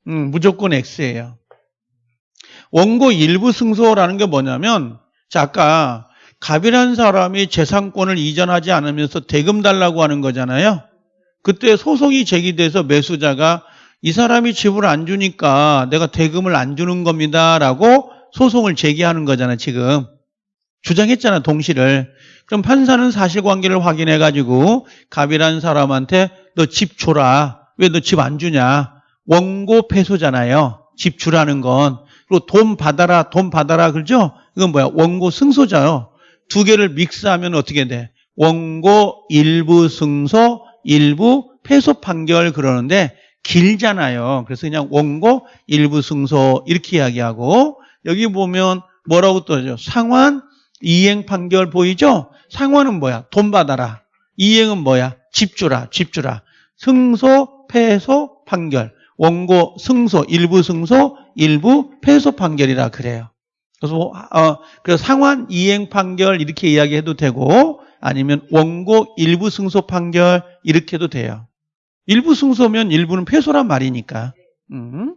음, 무조건 X예요. 원고 일부 승소라는 게 뭐냐면 자 아까 갑이라는 사람이 재산권을 이전하지 않으면서 대금 달라고 하는 거잖아요. 그때 소송이 제기돼서 매수자가 이 사람이 집을 안 주니까 내가 대금을 안 주는 겁니다라고 소송을 제기하는 거잖아요. 지금 주장했잖아 동시를. 그럼 판사는 사실관계를 확인해 가지고 갑이라는 사람한테 너 집 줘라. 왜 너 집 안 주냐? 원고 패소잖아요. 집 주라는 건. 그리고 돈 받아라, 돈 받아라, 그러죠? 이건 뭐야? 원고 승소자요. 두 개를 믹스하면 어떻게 돼? 원고 일부 승소, 일부 패소 판결 그러는데 길잖아요. 그래서 그냥 원고 일부 승소 이렇게 이야기하고 여기 보면 뭐라고 떠죠? 상환 이행 판결 보이죠? 상환은 뭐야? 돈 받아라. 이행은 뭐야? 집 주라, 집 주라. 승소, 패소, 판결. 원고 승소, 일부 승소, 일부 패소 판결이라 그래요. 그래서 어, 그래서 상환 이행 판결 이렇게 이야기해도 되고 아니면 원고 일부 승소 판결 이렇게 해도 돼요. 일부 승소면 일부는 패소란 말이니까. 음.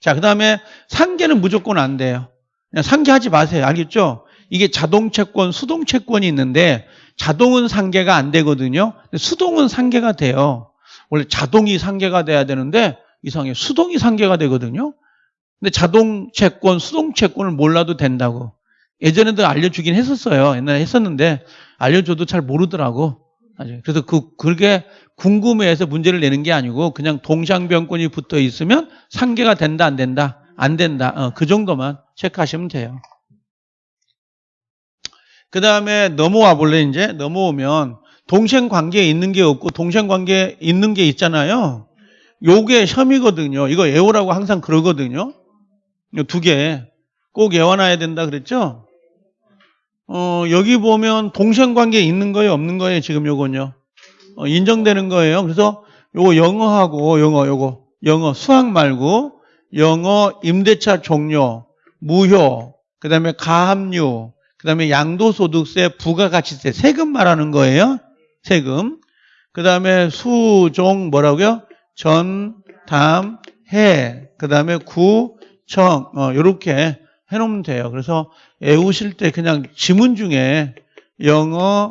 자, 그다음에 상계는 무조건 안 돼요. 그냥 상계하지 마세요. 알겠죠? 이게 자동 채권, 수동 채권이 있는데 자동은 상계가 안 되거든요. 수동은 상계가 돼요. 원래 자동이 상계가 돼야 되는데 이상해. 수동이 상계가 되거든요. 근데 자동 채권, 수동 채권을 몰라도 된다고. 예전에도 알려주긴 했었어요. 옛날에 했었는데 알려줘도 잘 모르더라고. 그래서 그, 그게 궁금해해서 문제를 내는 게 아니고 그냥 동상변권이 붙어 있으면 상계가 된다, 안 된다? 안 된다. 어, 그 정도만 체크하시면 돼요. 그 다음에 넘어와 볼래, 이제? 넘어오면 동생 관계에 있는 게 없고 동생 관계에 있는 게 있잖아요. 요게 혐의거든요. 이거 애호라고 항상 그러거든요. 두 개 꼭 외워놔야 된다 그랬죠? 어, 여기 보면 동생 관계 있는 거예요, 없는 거예요, 지금 요건요. 어, 인정되는 거예요. 그래서 요거 영어하고 요거 요거 영어 수학 말고 영어 임대차 종료, 무효, 그다음에 가압류, 그다음에 양도소득세, 부가가치세 세금 말하는 거예요. 세금. 그다음에 수종 뭐라고요? 전, 담, 해. 그다음에 구, 청. 어, 요렇게 해 놓으면 돼요. 그래서 외우실 때 그냥 지문 중에 영어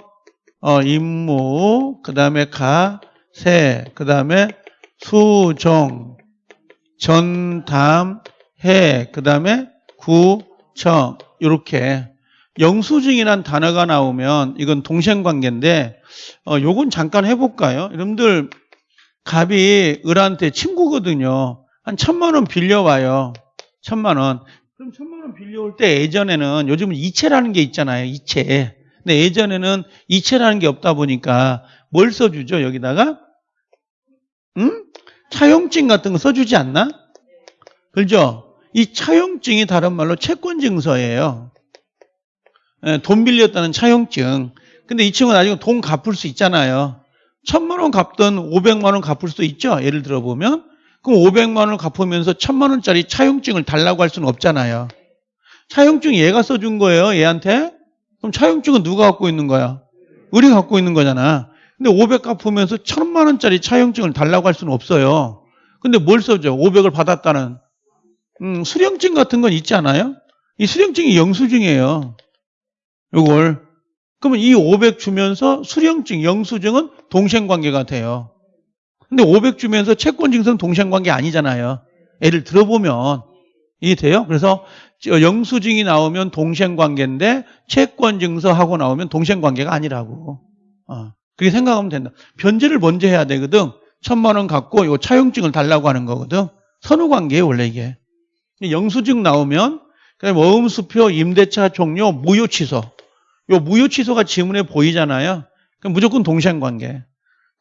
어, 임무, 그 다음에 가, 세, 그 다음에 수종, 전담, 해, 그 다음에 구, 청, 이렇게 영수증이란 단어가 나오면 이건 동생관계인데 어, 요건 잠깐 해볼까요? 여러분들 갑이 을한테 친구거든요. 한 천만 원 빌려와요. 천만 원. 그럼 천만 원 빌려올 때 예전에는 요즘은 이체라는 게 있잖아요. 이체. 근데 예전에는 이체라는 게 없다 보니까 뭘 써주죠? 여기다가 응? 차용증 같은 거 써주지 않나? 그죠? 이 차용증이 다른 말로 채권증서예요. 예, 돈 빌렸다는 차용증. 근데 이 친구는 나중에 돈 갚을 수 있잖아요. 천만 원 갚든 오백만 원 갚을 수도 있죠. 예를 들어 보면. 그럼 오백만 원을 갚으면서 천만 원짜리 차용증을 달라고 할 수는 없잖아요. 차용증 얘가 써준 거예요. 얘한테. 그럼 차용증은 누가 갖고 있는 거야? 우리가 갖고 있는 거잖아. 근데 500 갚으면서 천만 원짜리 차용증을 달라고 할 수는 없어요. 근데 뭘 써줘? 500을 받았다는 음, 수령증 같은 건 있지 않아요? 이 수령증이 영수증이에요. 요걸. 그러면 이 500 주면서 수령증, 영수증은 동생 관계가 돼요. 근데 500 주면서 채권 증서는 동생관계 아니잖아요. 애를 들어보면 이게 돼요? 그래서 영수증이 나오면 동생관계인데 채권 증서하고 나오면 동생관계가 아니라고. 어, 그렇게 생각하면 된다. 변제를 먼저 해야 되거든. 천만 원 갖고 요 차용증을 달라고 하는 거거든. 선후 관계예요 원래 이게. 영수증 나오면 그다음에 어음수표, 임대차 종료, 무효 취소. 요 무효 취소가 지문에 보이잖아요. 그럼 무조건 동생관계.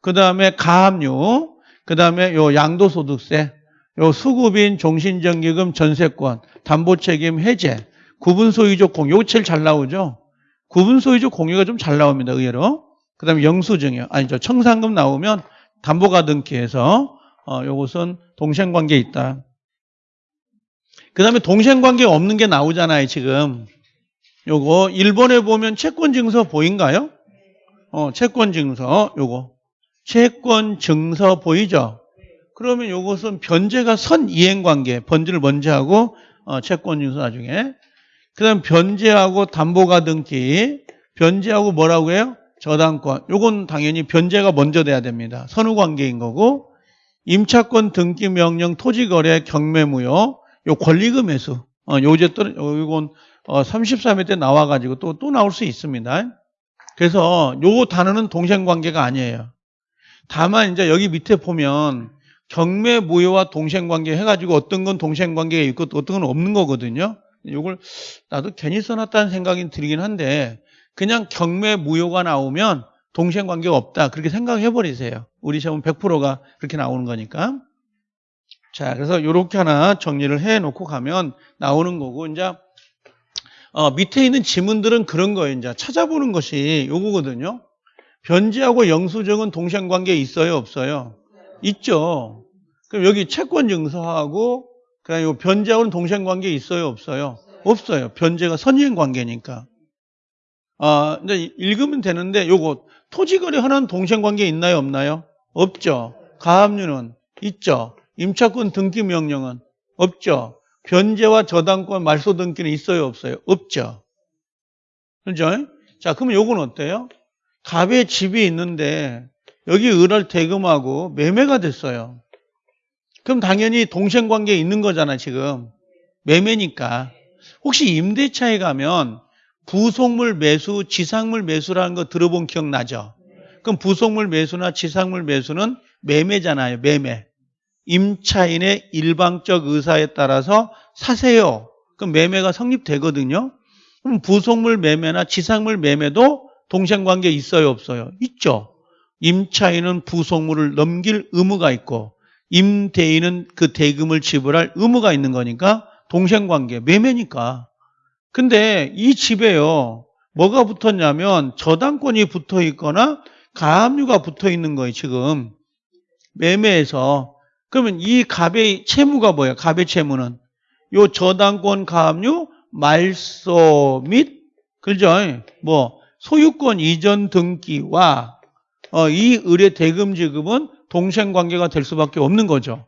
그 다음에 가압류, 그 다음에 요 양도소득세, 요 수급인 종신정기금 전세권, 담보책임 해제, 구분소유적 공유, 요거 제일 잘 나오죠. 구분소유적 공유가 좀 잘 나옵니다. 의외로. 그 다음에 영수증이요. 아니죠. 청산금 나오면 담보가 등기해서 어, 요것은 동생관계 있다. 그 다음에 동생관계 없는 게 나오잖아요. 지금. 요거 1번에 보면 채권증서 보인가요? 어, 채권증서 요거. 채권 증서 보이죠? 그러면 요것은 변제가 선 이행관계, 번지를 먼저 하고 어, 채권 증서 나중에 그 다음 변제하고 담보가 등기 변제하고 뭐라고 해요? 저당권 요건 당연히 변제가 먼저 돼야 됩니다. 선후관계인 거고 임차권 등기 명령 토지거래 경매무효 요 권리금 회수 어, 요제 또 요건 어, 33회 때 나와가지고 또, 또 나올 수 있습니다. 그래서 요 단어는 동생관계가 아니에요. 다만 이제 여기 밑에 보면 경매 무효와 동생 관계 해가지고 어떤 건 동생 관계가 있고 어떤 건 없는 거거든요. 이걸 나도 괜히 써놨다는 생각이 들긴 한데 그냥 경매 무효가 나오면 동생 관계가 없다 그렇게 생각해 버리세요. 우리 시험은 100%가 그렇게 나오는 거니까. 자, 그래서 이렇게 하나 정리를 해 놓고 가면 나오는 거고 이제 어, 밑에 있는 지문들은 그런 거예요. 이제 찾아보는 것이 요거거든요. 변제하고 영수증은 동생 관계 있어요, 없어요? 있죠. 그럼 여기 채권 증서하고 그냥 요 변제하고는 동생 관계 있어요, 없어요? 없어요. 변제가 선의행 관계니까. 아, 이제 읽으면 되는데 요거 토지거래 하나는 동생 관계 있나요, 없나요? 없죠. 가압류는 있죠. 임차권 등기 명령은 없죠. 변제와 저당권 말소 등기는 있어요, 없어요? 없죠. 그죠? 자, 그러면 요건 어때요? 갑의 집이 있는데 여기 을을 대금하고 매매가 됐어요. 그럼 당연히 동생 관계에 있는 거잖아 지금. 매매니까. 혹시 임대차에 가면 부속물 매수, 지상물 매수라는 거 들어본 기억 나죠? 그럼 부속물 매수나 지상물 매수는 매매잖아요. 매매. 임차인의 일방적 의사에 따라서 사세요. 그럼 매매가 성립되거든요. 그럼 부속물 매매나 지상물 매매도 동생 관계 있어요, 없어요? 있죠. 임차인은 부속물을 넘길 의무가 있고 임대인은 그 대금을 지불할 의무가 있는 거니까 동생 관계, 매매니까. 근데 이 집에요. 뭐가 붙었냐면 저당권이 붙어 있거나 가압류가 붙어 있는 거예요, 지금. 매매에서. 그러면 이 갑의 채무가 뭐예요? 갑의 채무는. 요 저당권 가압류, 말소 및, 그죠? 뭐, 소유권 이전 등기와 어, 이 의뢰 대금 지급은 동생 관계가 될 수밖에 없는 거죠.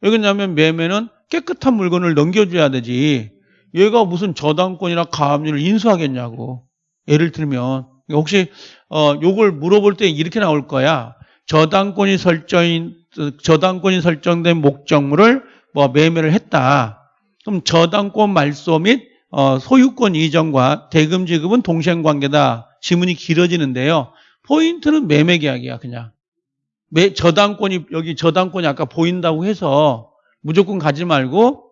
왜냐하면 매매는 깨끗한 물건을 넘겨줘야 되지. 얘가 무슨 저당권이나 가압류를 인수하겠냐고. 예를 들면 혹시 어 요걸 물어볼 때 이렇게 나올 거야. 저당권이 설정인 저당권이 설정된 목적물을 뭐 매매를 했다. 그럼 저당권 말소 및 어, 소유권 이전과 대금 지급은 동생 관계다. 지문이 길어지는데요. 포인트는 매매 계약이야, 그냥. 매, 저당권이 여기 저당권이 아까 보인다고 해서 무조건 가지 말고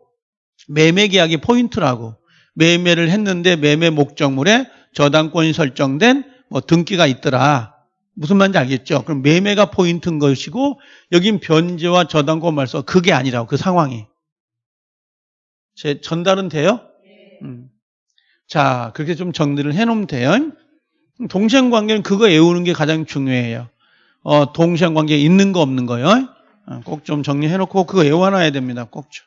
매매 계약이 포인트라고. 매매를 했는데 매매 목적물에 저당권이 설정된 뭐 등기가 있더라. 무슨 말인지 알겠죠? 그럼 매매가 포인트인 것이고 여긴 변제와 저당권 말소 그게 아니라고 그 상황이. 제 전달은 돼요? 음. 자 그렇게 좀 정리를 해놓으면 돼요. 동생 관계는 그거 외우는 게 가장 중요해요. 어, 동생 관계 있는 거 없는 거요. 어, 꼭좀 정리해놓고 그거 외워놔야 됩니다. 꼭 좀.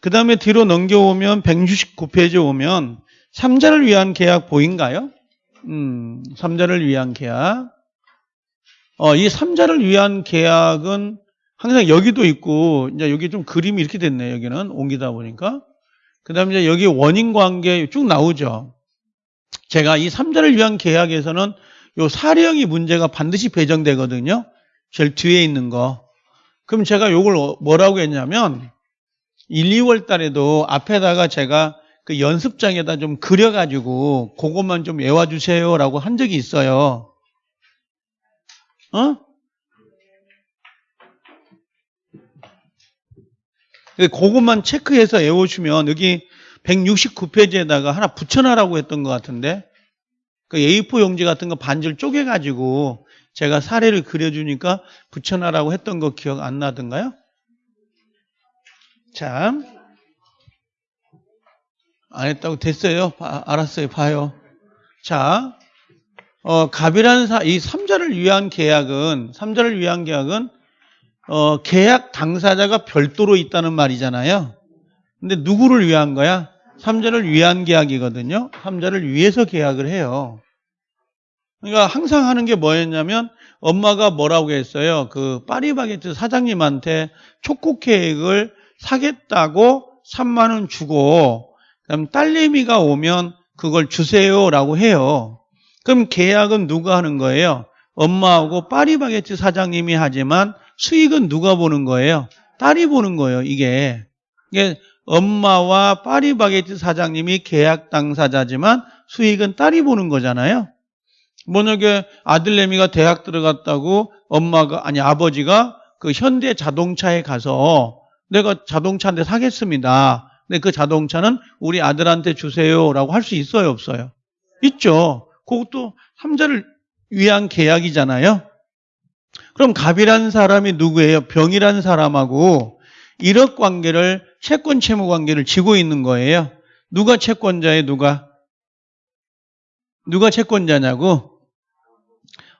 그 다음에 뒤로 넘겨오면 169페이지 오면 삼자를 위한 계약 보인가요? 음, 삼자를 위한 계약. 어, 이 삼자를 위한 계약은 항상 여기도 있고, 이제 여기 좀 그림이 이렇게 됐네요. 여기는 옮기다 보니까. 그 다음에 이제 여기 원인 관계 쭉 나오죠. 제가 이 삼자를 위한 계약에서는 요 사령이 문제가 반드시 배정되거든요. 제일 뒤에 있는 거. 그럼 제가 요걸 뭐라고 했냐면 1, 2월 달에도 앞에다가 제가 그 연습장에다 좀 그려가지고 그것만 좀 외워주세요 라고 한 적이 있어요. 어? 그것만 체크해서 외워주면 여기 169페이지에다가 하나 붙여놔라고 했던 것 같은데 그 A4 용지 같은 거 반절 쪼개가지고 제가 사례를 그려주니까 붙여놔라고 했던 거 기억 안 나던가요? 자, 안 했다고 됐어요. 바, 알았어요. 봐요. 자, 어, 갑이라는 사, 이 삼자를 위한 계약은, 삼자를 위한 계약은, 어, 계약 당사자가 별도로 있다는 말이잖아요. 근데 누구를 위한 거야? 삼자를 위한 계약이거든요. 삼자를 위해서 계약을 해요. 그러니까 항상 하는 게 뭐였냐면, 엄마가 뭐라고 했어요? 그 파리바게트 사장님한테 초코 케이크를 사겠다고 3만 원 주고 그럼 딸내미가 오면 그걸 주세요라고 해요. 그럼 계약은 누가 하는 거예요? 엄마하고 파리바게트 사장님이 하지만 수익은 누가 보는 거예요? 딸이 보는 거예요. 이게 이게 엄마와 파리바게트 사장님이 계약 당사자지만 수익은 딸이 보는 거잖아요. 만약에 아들내미가 대학 들어갔다고 엄마가 아니 아버지가 그 현대 자동차에 가서 내가 자동차 한 대 사겠습니다. 근데 그 자동차는 우리 아들한테 주세요라고 할 수 있어요, 없어요? 있죠. 그것도 삼자를 위한 계약이잖아요. 그럼 갑이라는 사람이 누구예요? 병이라는 사람하고 일억 관계를 채권 채무 관계를 지고 있는 거예요. 누가 채권자에 누가 누가 채권자냐고?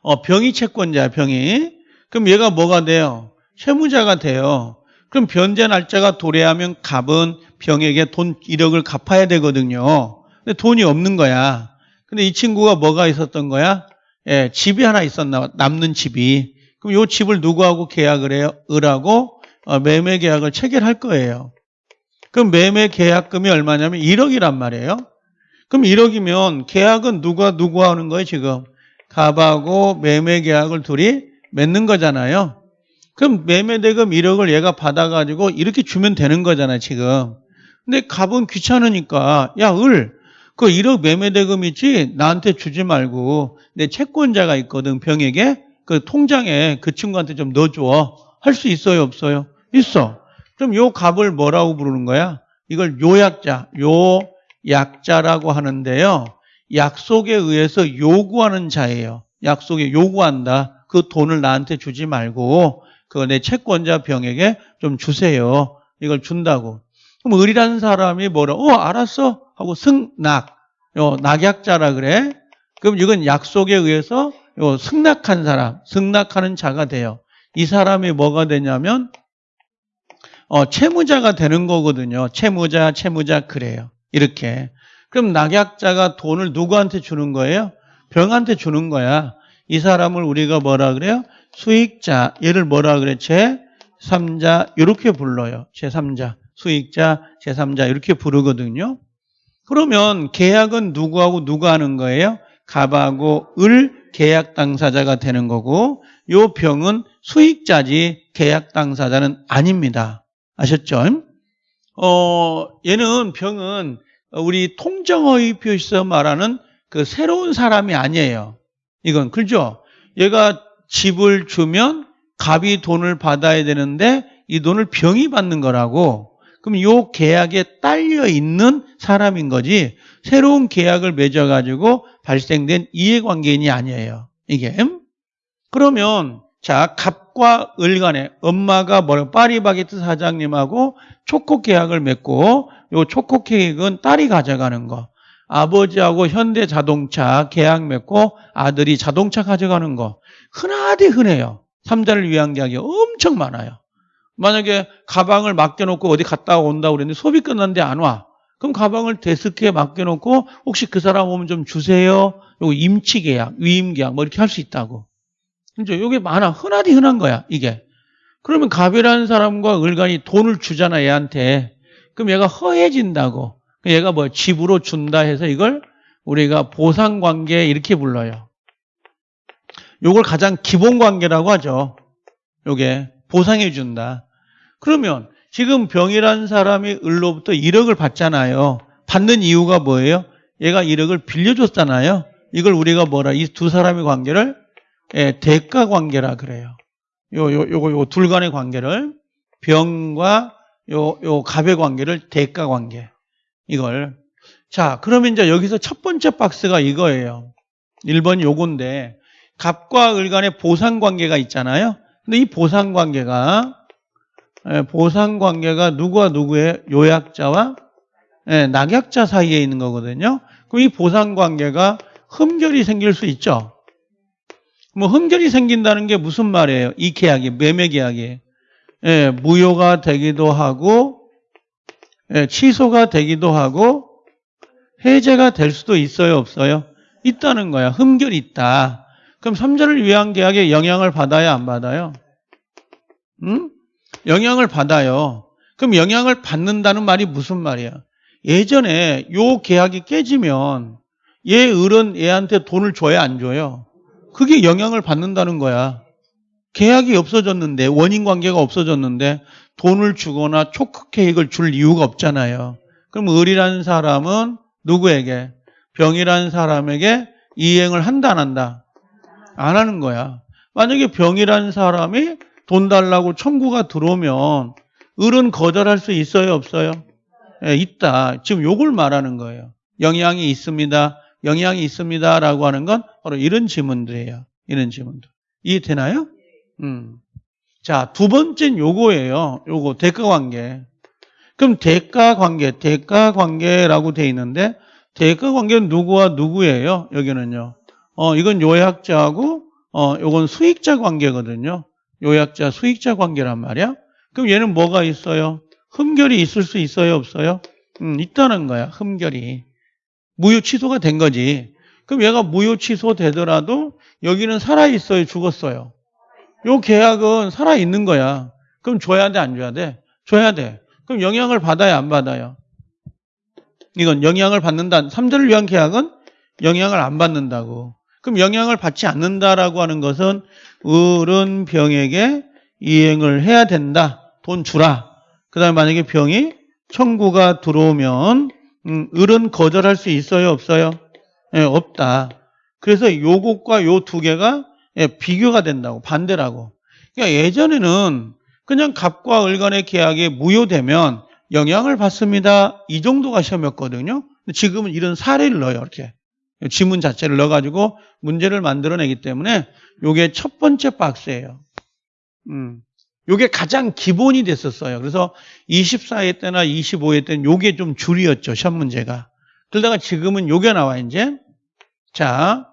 어, 병이 채권자야, 병이. 그럼 얘가 뭐가 돼요? 채무자가 돼요. 그럼 변제 날짜가 도래하면 갑은 병에게 돈 1억을 갚아야 되거든요. 근데 돈이 없는 거야. 근데 이 친구가 뭐가 있었던 거야? 예, 집이 하나 있었나 남는 집이. 그럼 이 집을 누구하고 계약을 해요? 을하고 어, 매매 계약을 체결할 거예요. 그럼 매매 계약금이 얼마냐면 1억이란 말이에요. 그럼 1억이면 계약은 누가 누구 하는 거예요, 지금? 갑하고 매매 계약을 둘이 맺는 거잖아요. 그럼 매매 대금 1억을 얘가 받아가지고 이렇게 주면 되는 거잖아, 지금. 근데 갑은 귀찮으니까, 야, 을, 그 1억 매매 대금 있지? 나한테 주지 말고, 내 채권자가 있거든, 병에게. 그 통장에 그 친구한테 좀 넣어줘. 할 수 있어요, 없어요? 있어. 그럼 요 갑을 뭐라고 부르는 거야? 이걸 요약자, 요약자라고 하는데요. 약속에 의해서 요구하는 자예요. 약속에 요구한다. 그 돈을 나한테 주지 말고 그거 내 채권자 병에게 좀 주세요. 이걸 준다고. 그럼 을이라는 사람이 뭐라, 어, 알았어. 하고 승낙. 요, 낙약자라 그래. 그럼 이건 약속에 의해서 요 승낙한 사람, 승낙하는 자가 돼요. 이 사람이 뭐가 되냐면 어, 채무자가 되는 거거든요. 채무자, 채무자 그래요. 이렇게. 그럼 낙약자가 돈을 누구한테 주는 거예요? 병한테 주는 거야. 이 사람을 우리가 뭐라 그래요? 수익자. 얘를 뭐라 그래? 제3자. 이렇게 불러요. 제3자. 수익자, 제3자. 이렇게 부르거든요. 그러면 계약은 누구하고 누가 하는 거예요? 갑하고 을 계약 당사자가 되는 거고 요 병은 수익자지 계약 당사자는 아닙니다. 아셨죠? 어, 얘는 병은 우리 통정어의 표시에서 말하는 그 새로운 사람이 아니에요. 이건 그죠? 얘가 집을 주면 갑이 돈을 받아야 되는데 이 돈을 병이 받는 거라고. 그럼 요 계약에 딸려 있는 사람인 거지 새로운 계약을 맺어 가지고 발생된 이해관계인이 아니에요. 이게. 그러면 자 갑 과 을 간에 엄마가 뭐라 파리바게트 사장님하고 초코 계약을 맺고 요 초코 케이크는 딸이 가져가는 거. 아버지하고 현대자동차 계약 맺고 아들이 자동차 가져가는 거. 흔하디 흔해요. 삼자를 위한 계약이 엄청 많아요. 만약에 가방을 맡겨놓고 어디 갔다 온다 고 그랬는데 수업이 끝났는데 안 와. 그럼 가방을 데스크에 맡겨놓고 혹시 그 사람 오면 좀 주세요. 요거 임치 계약, 위임 계약 뭐 이렇게 할 수 있다고. 그죠? 요게 많아. 흔하디 흔한 거야, 이게. 그러면 갑이라는 사람과 을간이 돈을 주잖아, 얘한테. 그럼 얘가 허해진다고. 얘가 뭐 집으로 준다 해서 이걸 우리가 보상 관계 이렇게 불러요. 요걸 가장 기본 관계라고 하죠. 요게 보상해 준다. 그러면 지금 병이라는 사람이 을로부터 1억을 받잖아요. 받는 이유가 뭐예요? 얘가 1억을 빌려줬잖아요. 이걸 우리가 뭐라 이 두 사람의 관계를 예, 대가 관계라 그래요. 요, 요, 요거, 요둘 간의 관계를 병과 요, 요 갑의 관계를 대가 관계. 이걸. 자, 그러면 이제 여기서 첫 번째 박스가 이거예요. 1번 요건데, 갑과 을 간의 보상 관계가 있잖아요. 근데 이 보상 관계가, 예, 보상 관계가 누구와 누구의 요약자와 예, 낙약자 사이에 있는 거거든요. 그럼 이 보상 관계가 흠결이 생길 수 있죠. 뭐 흠결이 생긴다는 게 무슨 말이에요? 이 계약이 매매 계약이 예, 무효가 되기도 하고 예, 취소가 되기도 하고 해제가 될 수도 있어요, 없어요? 있다는 거야. 흠결이 있다. 그럼 삼자를 위한 계약에 영향을 받아야 안 받아요? 응? 영향을 받아요. 그럼 영향을 받는다는 말이 무슨 말이야? 예전에 요 계약이 깨지면 얘 을은 얘한테 돈을 줘야 안 줘요? 그게 영향을 받는다는 거야. 계약이 없어졌는데 원인 관계가 없어졌는데 돈을 주거나 초크 케이크를 줄 이유가 없잖아요. 그럼 을이라는 사람은 누구에게? 병이라는 사람에게 이행을 한다 안 한다? 안 하는 거야. 만약에 병이라는 사람이 돈 달라고 청구가 들어오면 을은 거절할 수 있어요 없어요? 예, 있다. 지금 요걸 말하는 거예요. 영향이 있습니다. 영향이 있습니다 라고 하는 건 바로 이런 질문들이에요. 이런 질문들. 이해되나요? 음. 자, 두 번째는 요거예요. 요거 대가 관계. 그럼 대가 관계, 대가 관계라고 돼 있는데 대가 관계는 누구와 누구예요? 여기는요. 어, 이건 요약자하고 어, 요건 수익자 관계거든요. 요약자, 수익자 관계란 말이야. 그럼 얘는 뭐가 있어요? 흠결이 있을 수 있어요, 없어요? 음, 있다는 거야. 흠결이. 무효 취소가 된 거지. 그럼 얘가 무효 취소 되더라도 여기는 살아 있어요, 죽었어요. 요 계약은 살아 있는 거야. 그럼 줘야 돼, 안 줘야 돼? 줘야 돼. 그럼 영향을 받아야 안 받아요? 이건 영향을 받는다. 3절을 위한 계약은 영향을 안 받는다고. 그럼 영향을 받지 않는다라고 하는 것은 을은 병에게 이행을 해야 된다. 돈 주라. 그 다음에 만약에 병이 청구가 들어오면 음, 을은 거절할 수 있어요? 없어요? 예, 없다. 그래서 요것과 요 두 개가 예, 비교가 된다고 반대라고. 그러니까 예전에는 그냥 갑과 을 간의 계약이 무효되면 영향을 받습니다. 이 정도가 시험이었거든요. 지금은 이런 사례를 넣어요. 이렇게. 지문 자체를 넣어가지고 문제를 만들어내기 때문에 이게 첫 번째 박스예요. 음. 요게 가장 기본이 됐었어요. 그래서 24회 때나 25회 때는 요게 좀 줄이었죠. 시험 문제가. 그러다가 지금은 요게 나와 이제 자,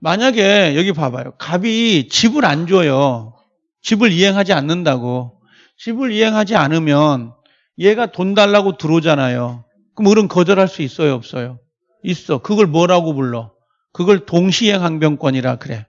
만약에 여기 봐봐요. 갑이 집을 안 줘요. 집을 이행하지 않는다고. 집을 이행하지 않으면 얘가 돈 달라고 들어오잖아요. 그럼 을은 거절할 수 있어요, 없어요? 있어. 그걸 뭐라고 불러? 그걸 동시행 항변권이라 그래.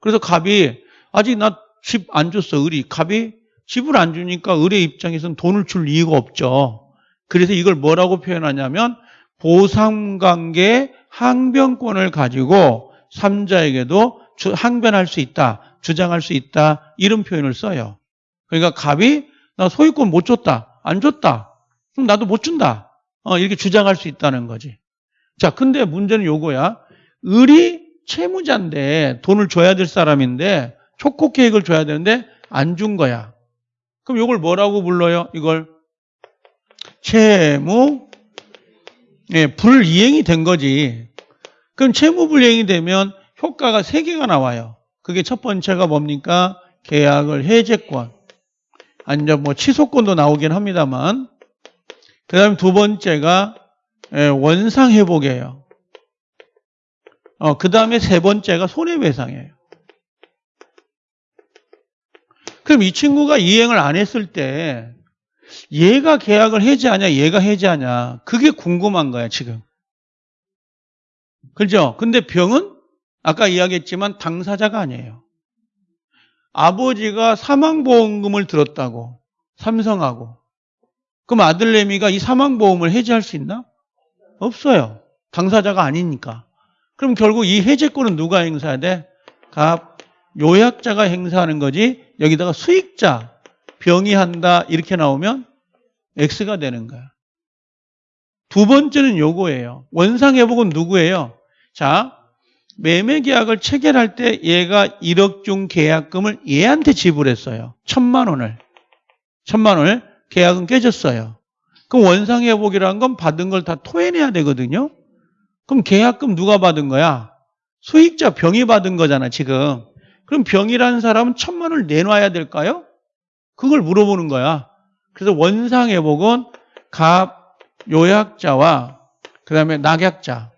그래서 갑이 아직 나 집 안 줬어, 을이. 갑이 집을 안 주니까 을의 입장에서는 돈을 줄 이유가 없죠. 그래서 이걸 뭐라고 표현하냐면 보상관계 항변권을 가지고 삼자에게도 주- 항변할 수 있다, 주장할 수 있다 이런 표현을 써요. 그러니까 갑이 나 소유권 못 줬다, 안 줬다, 그럼 나도 못 준다 어, 이렇게 주장할 수 있다는 거지. 자, 근데 문제는 요거야. 을이 채무자인데 돈을 줘야 될 사람인데 계획을 줘야 되는데 안 준 거야. 그럼 이걸 뭐라고 불러요? 이걸 채무 예, 불이행이 된 거지. 그럼 채무 불이행이 되면 효과가 세 개가 나와요. 그게 첫 번째가 뭡니까? 계약을 해제권. 아니면 뭐 취소권도 나오긴 합니다만. 그 다음에 두 번째가 예, 원상 회복이에요. 어, 그 다음에 세 번째가 손해배상이에요. 그럼 이 친구가 이행을 안 했을 때 얘가 계약을 해지하냐 얘가 해지하냐 그게 궁금한 거야 지금. 그죠? 근데 병은 아까 이야기했지만 당사자가 아니에요. 아버지가 사망보험금을 들었다고 삼성하고 그럼 아들내미가 이 사망보험을 해지할 수 있나? 없어요. 당사자가 아니니까. 그럼 결국 이 해제권은 누가 행사해야 돼? 갑, 요약자가 행사하는 거지 여기다가 수익자, 병이 한다 이렇게 나오면 X가 되는 거야. 두 번째는 요거예요. 원상회복은 누구예요? 자, 매매 계약을 체결할 때 얘가 1억 중 계약금을 얘한테 지불했어요. 천만 원을. 천만 원을 계약은 깨졌어요. 그럼 원상회복이라는 건 받은 걸 다 토해내야 되거든요. 그럼 계약금 누가 받은 거야? 수익자 병이 받은 거잖아, 지금. 그럼 병이라는 사람은 천만 원을 내놔야 될까요? 그걸 물어보는 거야. 그래서 원상회복은 갑, 요약자와 그 다음에 낙약자,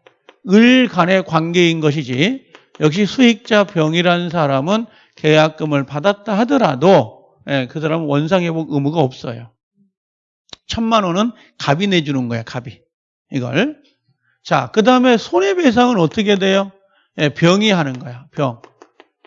을 간의 관계인 것이지 역시 수익자 병이라는 사람은 계약금을 받았다 하더라도 예, 그 사람은 원상회복 의무가 없어요. 천만 원은 갑이 내주는 거야, 갑이. 이걸. 자, 그 다음에 손해배상은 어떻게 돼요? 예, 병이 하는 거야, 병.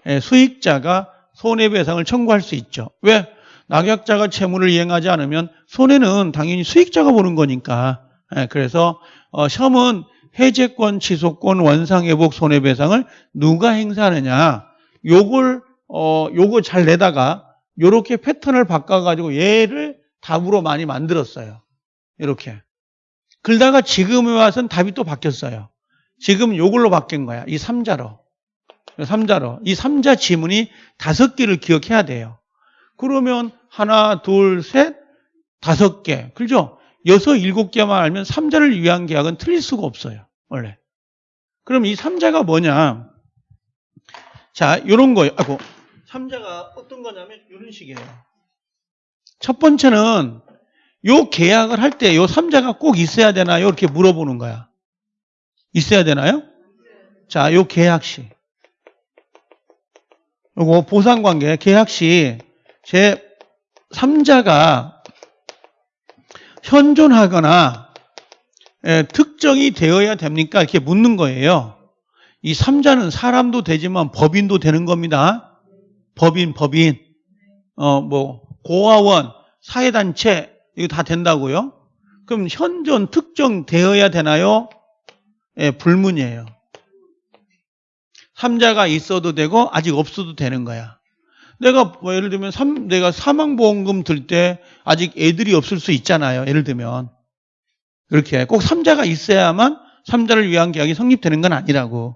예, 수익자가 손해배상을 청구할 수 있죠. 왜? 낙약자가 채무를 이행하지 않으면 손해는 당연히 수익자가 보는 거니까. 예, 그래서 어, 시험은 해제권, 취소권, 원상회복, 손해배상을 누가 행사하느냐. 요걸 어, 요거 잘 내다가 요렇게 패턴을 바꿔가지고 얘를 답으로 많이 만들었어요. 이렇게. 그러다가 지금에 와서는 답이 또 바뀌었어요. 지금 요걸로 바뀐 거야. 이 삼자로. 삼자로. 이 삼자 지문이 다섯 개를 기억해야 돼요. 그러면 하나, 둘, 셋, 다섯 개. 그죠? 여섯, 일곱 개만 알면 삼자를 위한 계약은 틀릴 수가 없어요. 원래. 그럼 이 삼자가 뭐냐? 자, 요런 거예요. 아이고. 삼자가 어떤 거냐면 이런 식이에요. 첫 번째는 요 계약을 할 때 요 삼자가 꼭 있어야 되나요? 이렇게 물어보는 거야. 있어야 되나요? 자, 요 계약 시. 요거 보상관계 계약 시 제 3자가 현존하거나 예, 특정이 되어야 됩니까? 이렇게 묻는 거예요. 이 3자는 사람도 되지만 법인도 되는 겁니다. 법인, 법인. 어, 뭐, 고아원, 사회단체, 이거 다 된다고요? 그럼 현존 특정 되어야 되나요? 예, 불문이에요. 3자가 있어도 되고, 아직 없어도 되는 거야. 내가 뭐 예를 들면 삼- 내가 사망보험금 들 때 아직 애들이 없을 수 있잖아요. 예를 들면 그렇게 꼭 삼자가 있어야만 삼자를 위한 계약이 성립되는 건 아니라고.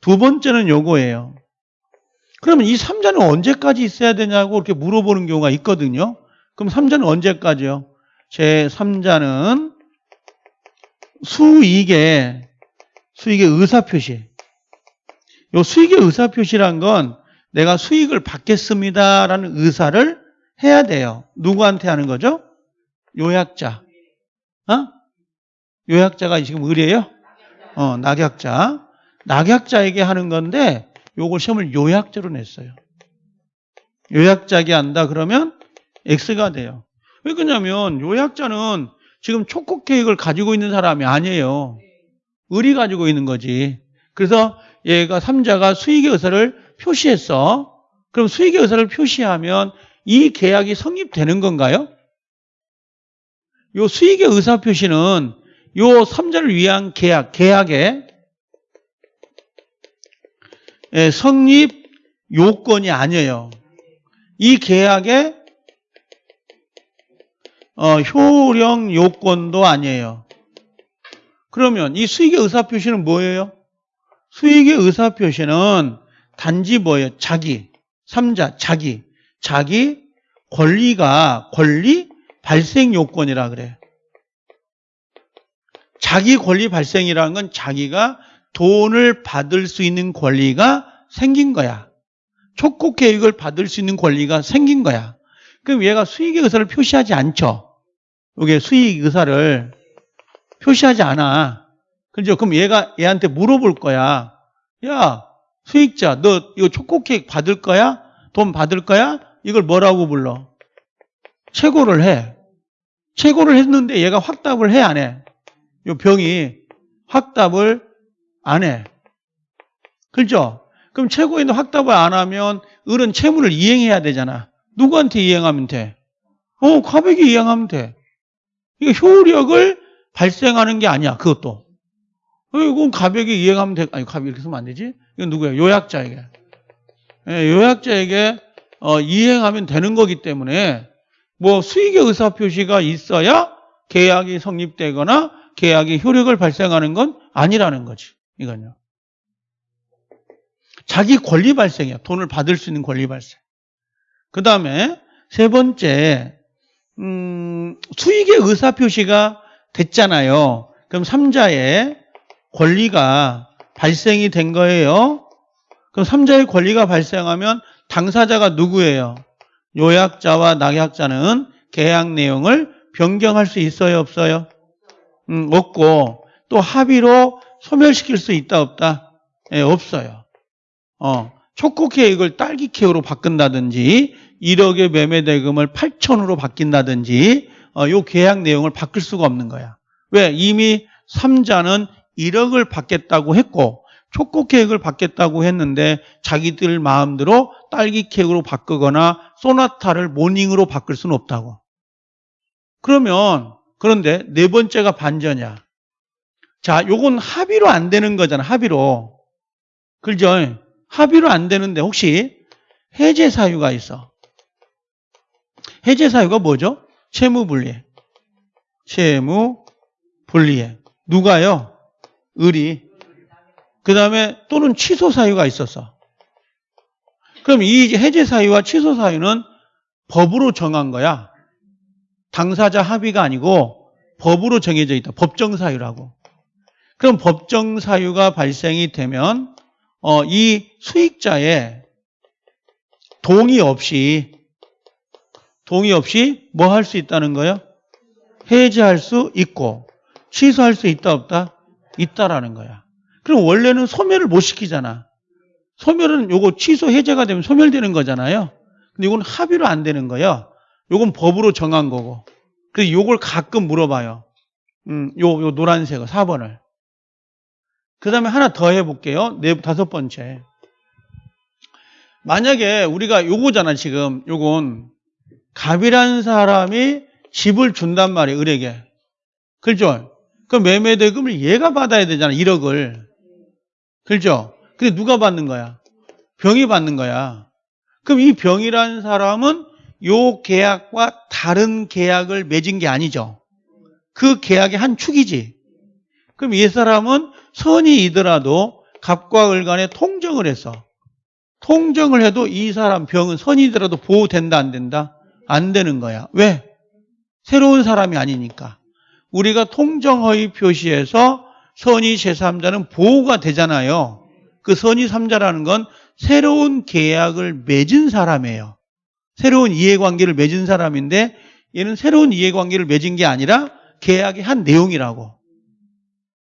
두 번째는 요거예요. 그러면 이 삼자는 언제까지 있어야 되냐고 이렇게 물어보는 경우가 있거든요. 그럼 삼자는 언제까지요? 제 3자는 수익의 수익의 의사표시. 요 수익의 의사표시란 건 내가 수익을 받겠습니다라는 의사를 해야 돼요. 누구한테 하는 거죠? 요약자. 어? 요약자가 지금 의뢰예요? 어, 낙약자. 낙약자에게 하는 건데 요걸 시험을 요약자로 냈어요. 요약자에게 한다 그러면 X가 돼요. 왜 그러냐면 요약자는 지금 초코 케이크를 가지고 있는 사람이 아니에요. 을이 가지고 있는 거지. 그래서 얘가 삼자가 수익의 의사를 표시했어. 그럼 수익의 의사를 표시하면 이 계약이 성립되는 건가요? 요 수익의 의사 표시는 요 삼자를 위한 계약, 계약의 예, 성립 요건이 아니에요. 이 계약의 어, 효령 요건도 아니에요. 그러면 이 수익의 의사 표시는 뭐예요? 수익의 의사표시는 단지 뭐예요? 자기, 삼자, 자기, 자기 권리가 권리 발생 요건이라 그래. 자기 권리 발생이라는 건 자기가 돈을 받을 수 있는 권리가 생긴 거야. 촉구 계획을 받을 수 있는 권리가 생긴 거야. 그럼 얘가 수익의 의사를 표시하지 않죠. 이게 수익 의사를 표시하지 않아. 그죠? 그럼 얘가 얘한테 물어볼 거야. 야, 수익자, 너 이거 초코 케이크 받을 거야? 돈 받을 거야? 이걸 뭐라고 불러? 최고를 해. 최고를 했는데 얘가 확답을 해, 안 해? 요 병이 확답을 안 해. 그렇죠? 그럼 최고인도 확답을 안 하면 을은 채무를 이행해야 되잖아. 누구한테 이행하면 돼? 어, 가백이 이행하면 돼. 이게 효력을 발생하는 게 아니야. 그것도. 어, 이건 가백이 이행하면 돼. 아니, 가백 이렇게 쓰면 안 되지? 이건 누구야? 요약자에게. 예, 요약자에게 어, 이행하면 되는 거기 때문에 뭐 수익의 의사표시가 있어야 계약이 성립되거나 계약이 효력을 발생하는 건 아니라는 거지. 이건요. 자기 권리 발생이야. 돈을 받을 수 있는 권리 발생. 그 다음에 세 번째, 음, 수익의 의사표시가 됐잖아요. 그럼 삼자의 권리가 발생이 된 거예요. 그럼 삼자의 권리가 발생하면 당사자가 누구예요? 요약자와 낙약자는 계약 내용을 변경할 수 있어요, 없어요? 음, 없고 또 합의로 소멸시킬 수 있다, 없다? 예, 없어요. 어, 초코 케이크를 딸기 케이크로 바꾼다든지 1억의 매매 대금을 8천으로 바뀐다든지 어, 요 계약 내용을 바꿀 수가 없는 거야. 왜? 이미 삼자는 1억을 받겠다고 했고 초코 케이크를 받겠다고 했는데 자기들 마음대로 딸기 케이크로 바꾸거나 소나타를 모닝으로 바꿀 수는 없다고. 그러면 그런데 네 번째가 반전이야. 자, 요건 합의로 안 되는 거잖아. 합의로. 그죠? 합의로 안 되는데 혹시 해제 사유가 있어. 해제 사유가 뭐죠? 채무 분리해. 채무 분리해. 누가요? 을이. 그 다음에 또는 취소 사유가 있었어. 그럼 이 해제 사유와 취소 사유는 법으로 정한 거야. 당사자 합의가 아니고 법으로 정해져 있다. 법정 사유라고. 그럼 법정 사유가 발생이 되면 어, 이 수익자의 동의 없이 동의 없이 뭐 할 수 있다는 거예요? 해제할 수 있고 취소할 수 있다 없다? 있다라는 거야. 그럼 원래는 소멸을 못 시키잖아. 소멸은 요거 취소 해제가 되면 소멸되는 거잖아요. 근데 이건 합의로 안 되는 거예요. 요건 법으로 정한 거고. 그래서 요걸 가끔 물어봐요. 음, 요, 요 노란색을, 4번을. 그 다음에 하나 더 해볼게요. 네, 다섯 번째. 만약에 우리가 요거잖아, 지금. 요건 갑이라는 사람이 집을 준단 말이에요, 을에게. 그렇죠? 그 매매 대금을 얘가 받아야 되잖아, 1억을. 그렇죠? 근데 누가 받는 거야? 병이 받는 거야. 그럼 이 병이라는 사람은 요 계약과 다른 계약을 맺은 게 아니죠. 그 계약의 한 축이지. 그럼 이 사람은 선이이더라도 갑과 을 간에 통정을 해서 통정을 해도 이 사람 병은 선이더라도 보호된다 안 된다? 안 되는 거야. 왜? 새로운 사람이 아니니까. 우리가 통정허위 표시에서 선의 제3자는 보호가 되잖아요. 그 선의 3자라는 건 새로운 계약을 맺은 사람이에요. 새로운 이해관계를 맺은 사람인데 얘는 새로운 이해관계를 맺은 게 아니라 계약의 한 내용이라고.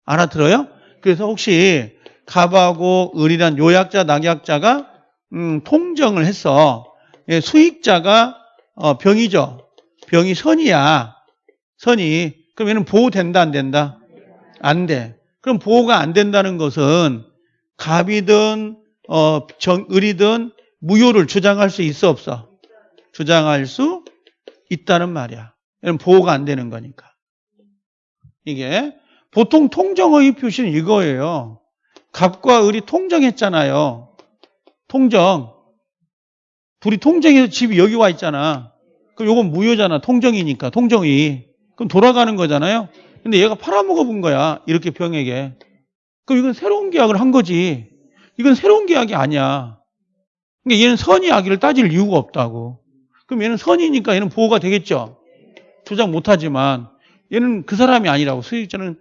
알아들어요? 그래서 혹시 갑하고 을이란 요약자, 낙약자가 음, 통정을 했어. 예, 수익자가 어, 병이죠. 병이 선이야. 선이. 그럼 얘는 보호된다, 안 된다? 안 돼. 그럼 보호가 안 된다는 것은 갑이든 어, 정, 을이든 무효를 주장할 수 있어 없어? 주장할 수 있다는 말이야. 얘는 보호가 안 되는 거니까. 이게 보통 통정의 표시는 이거예요. 갑과 을이 통정했잖아요. 통정. 둘이 통정해서 집이 여기 와 있잖아. 그럼 요건 무효잖아. 통정이니까. 통정이. 그럼 돌아가는 거잖아요. 근데 얘가 팔아먹어 본 거야. 이렇게 병에게. 그럼 이건 새로운 계약을 한 거지. 이건 새로운 계약이 아니야. 그러니까 얘는 선의 악의를 따질 이유가 없다고. 그럼 얘는 선이니까 얘는 보호가 되겠죠. 주장 못하지만 얘는 그 사람이 아니라고. 수익자는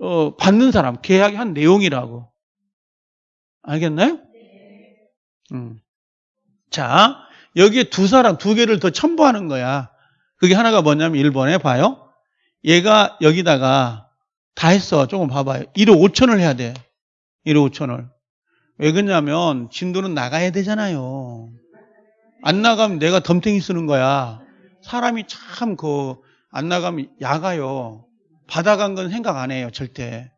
어, 받는 사람, 계약이 한 내용이라고. 알겠나요? 음. 자, 여기에 두 사람, 두 개를 더 첨부하는 거야. 그게 하나가 뭐냐면 1번에 봐요. 얘가 여기다가 다 했어. 조금 봐봐요. 1억 5천을 해야 돼. 1억 5천을. 왜 그러냐면 진도는 나가야 되잖아요. 안 나가면 내가 덤탱이 쓰는 거야. 사람이 참 그 안 나가면 야가요. 받아간 건 생각 안 해요. 절대.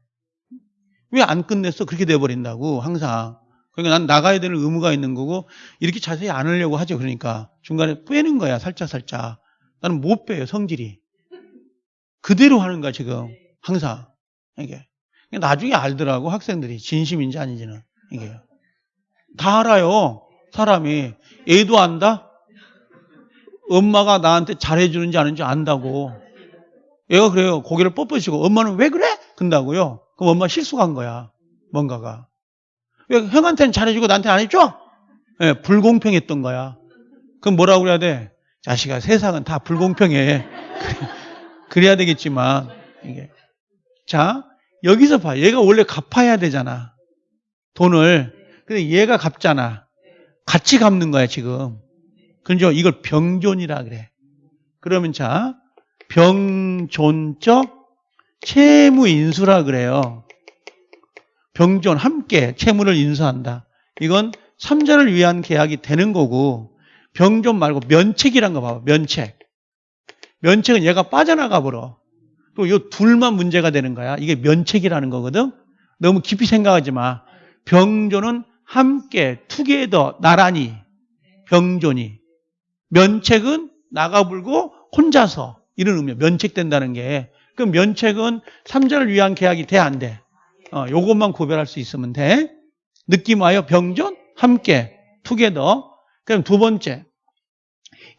왜 안 끝냈어? 그렇게 돼버린다고 항상. 그러니까 난 나가야 되는 의무가 있는 거고 이렇게 자세히 안 하려고 하죠. 그러니까 중간에 빼는 거야. 살짝 살짝. 나는 못 빼요. 성질이. 그대로 하는 거야 지금 항상 이게 나중에 알더라고 학생들이 진심인지 아닌지는 이게 다 알아요. 사람이 애도 안다. 엄마가 나한테 잘해주는지 아닌지 안다고. 얘가 그래요. 고개를 뻣뻣이고 엄마는 왜 그래? 근다고요. 그럼 엄마 실수한 거야. 뭔가가. 왜 형한테는 잘해주고 나한테 안 해줘? 예, 불공평했던 거야. 그럼 뭐라고 그래야 돼? 자식아, 세상은 다 불공평해. [LAUGHS] 그래야 되겠지만, 이게. 자, 여기서 봐. 얘가 원래 갚아야 되잖아. 돈을. 근데 얘가 갚잖아. 같이 갚는 거야, 지금. 그죠? 이걸 병존이라 그래. 그러면 자, 병존적 채무 인수라 그래요. 병존 함께 채무를 인수한다. 이건 삼자를 위한 계약이 되는 거고 병존 말고 면책이란 거 봐봐. 면책. 면책은 얘가 빠져나가 버려. 또 이 둘만 문제가 되는 거야. 이게 면책이라는 거거든. 너무 깊이 생각하지 마. 병존은 함께 투게더 나란히 병존이 면책은 나가 불고 혼자서 이런 의미야. 면책된다는 게. 그럼 면책은 삼자를 위한 계약이 돼 안 돼? 어, 요것만 구별할 수 있으면 돼. 느낌 와요? 병존 함께 투게더. 그럼 두 번째.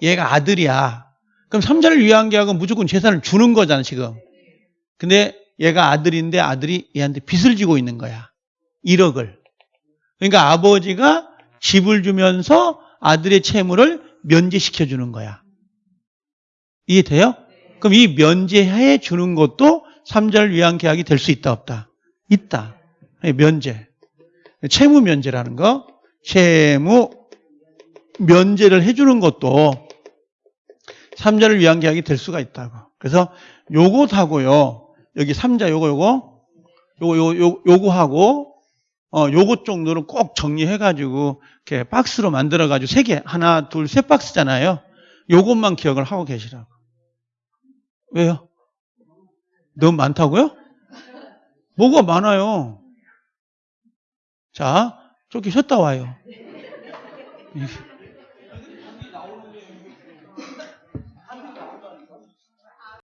얘가 아들이야. 그럼 삼자를 위한 계약은 무조건 재산을 주는 거잖아, 지금. 근데 얘가 아들인데 아들이 얘한테 빚을 지고 있는 거야. 1억을. 그러니까 아버지가 집을 주면서 아들의 채무를 면제시켜 주는 거야. 이해돼요? 그럼 이 면제해 주는 것도 삼자를 위한 계약이 될 수 있다 없다? 있다. 면제. 채무 면제라는 거. 채무 면제를 해 주는 것도 삼자를 위한 계약이 될 수가 있다고. 그래서 요것하고요. 여기 삼자 요거 요거 요거 요, 요, 요거하고 어 요것 정도는 꼭 정리해 가지고 이렇게 박스로 만들어 가지고 세 개, 하나, 둘, 세 박스잖아요. 요것만 기억을 하고 계시라고. 왜요? 너무 많다고요? 뭐가 많아요? 자, 저기 쉬었다 와요.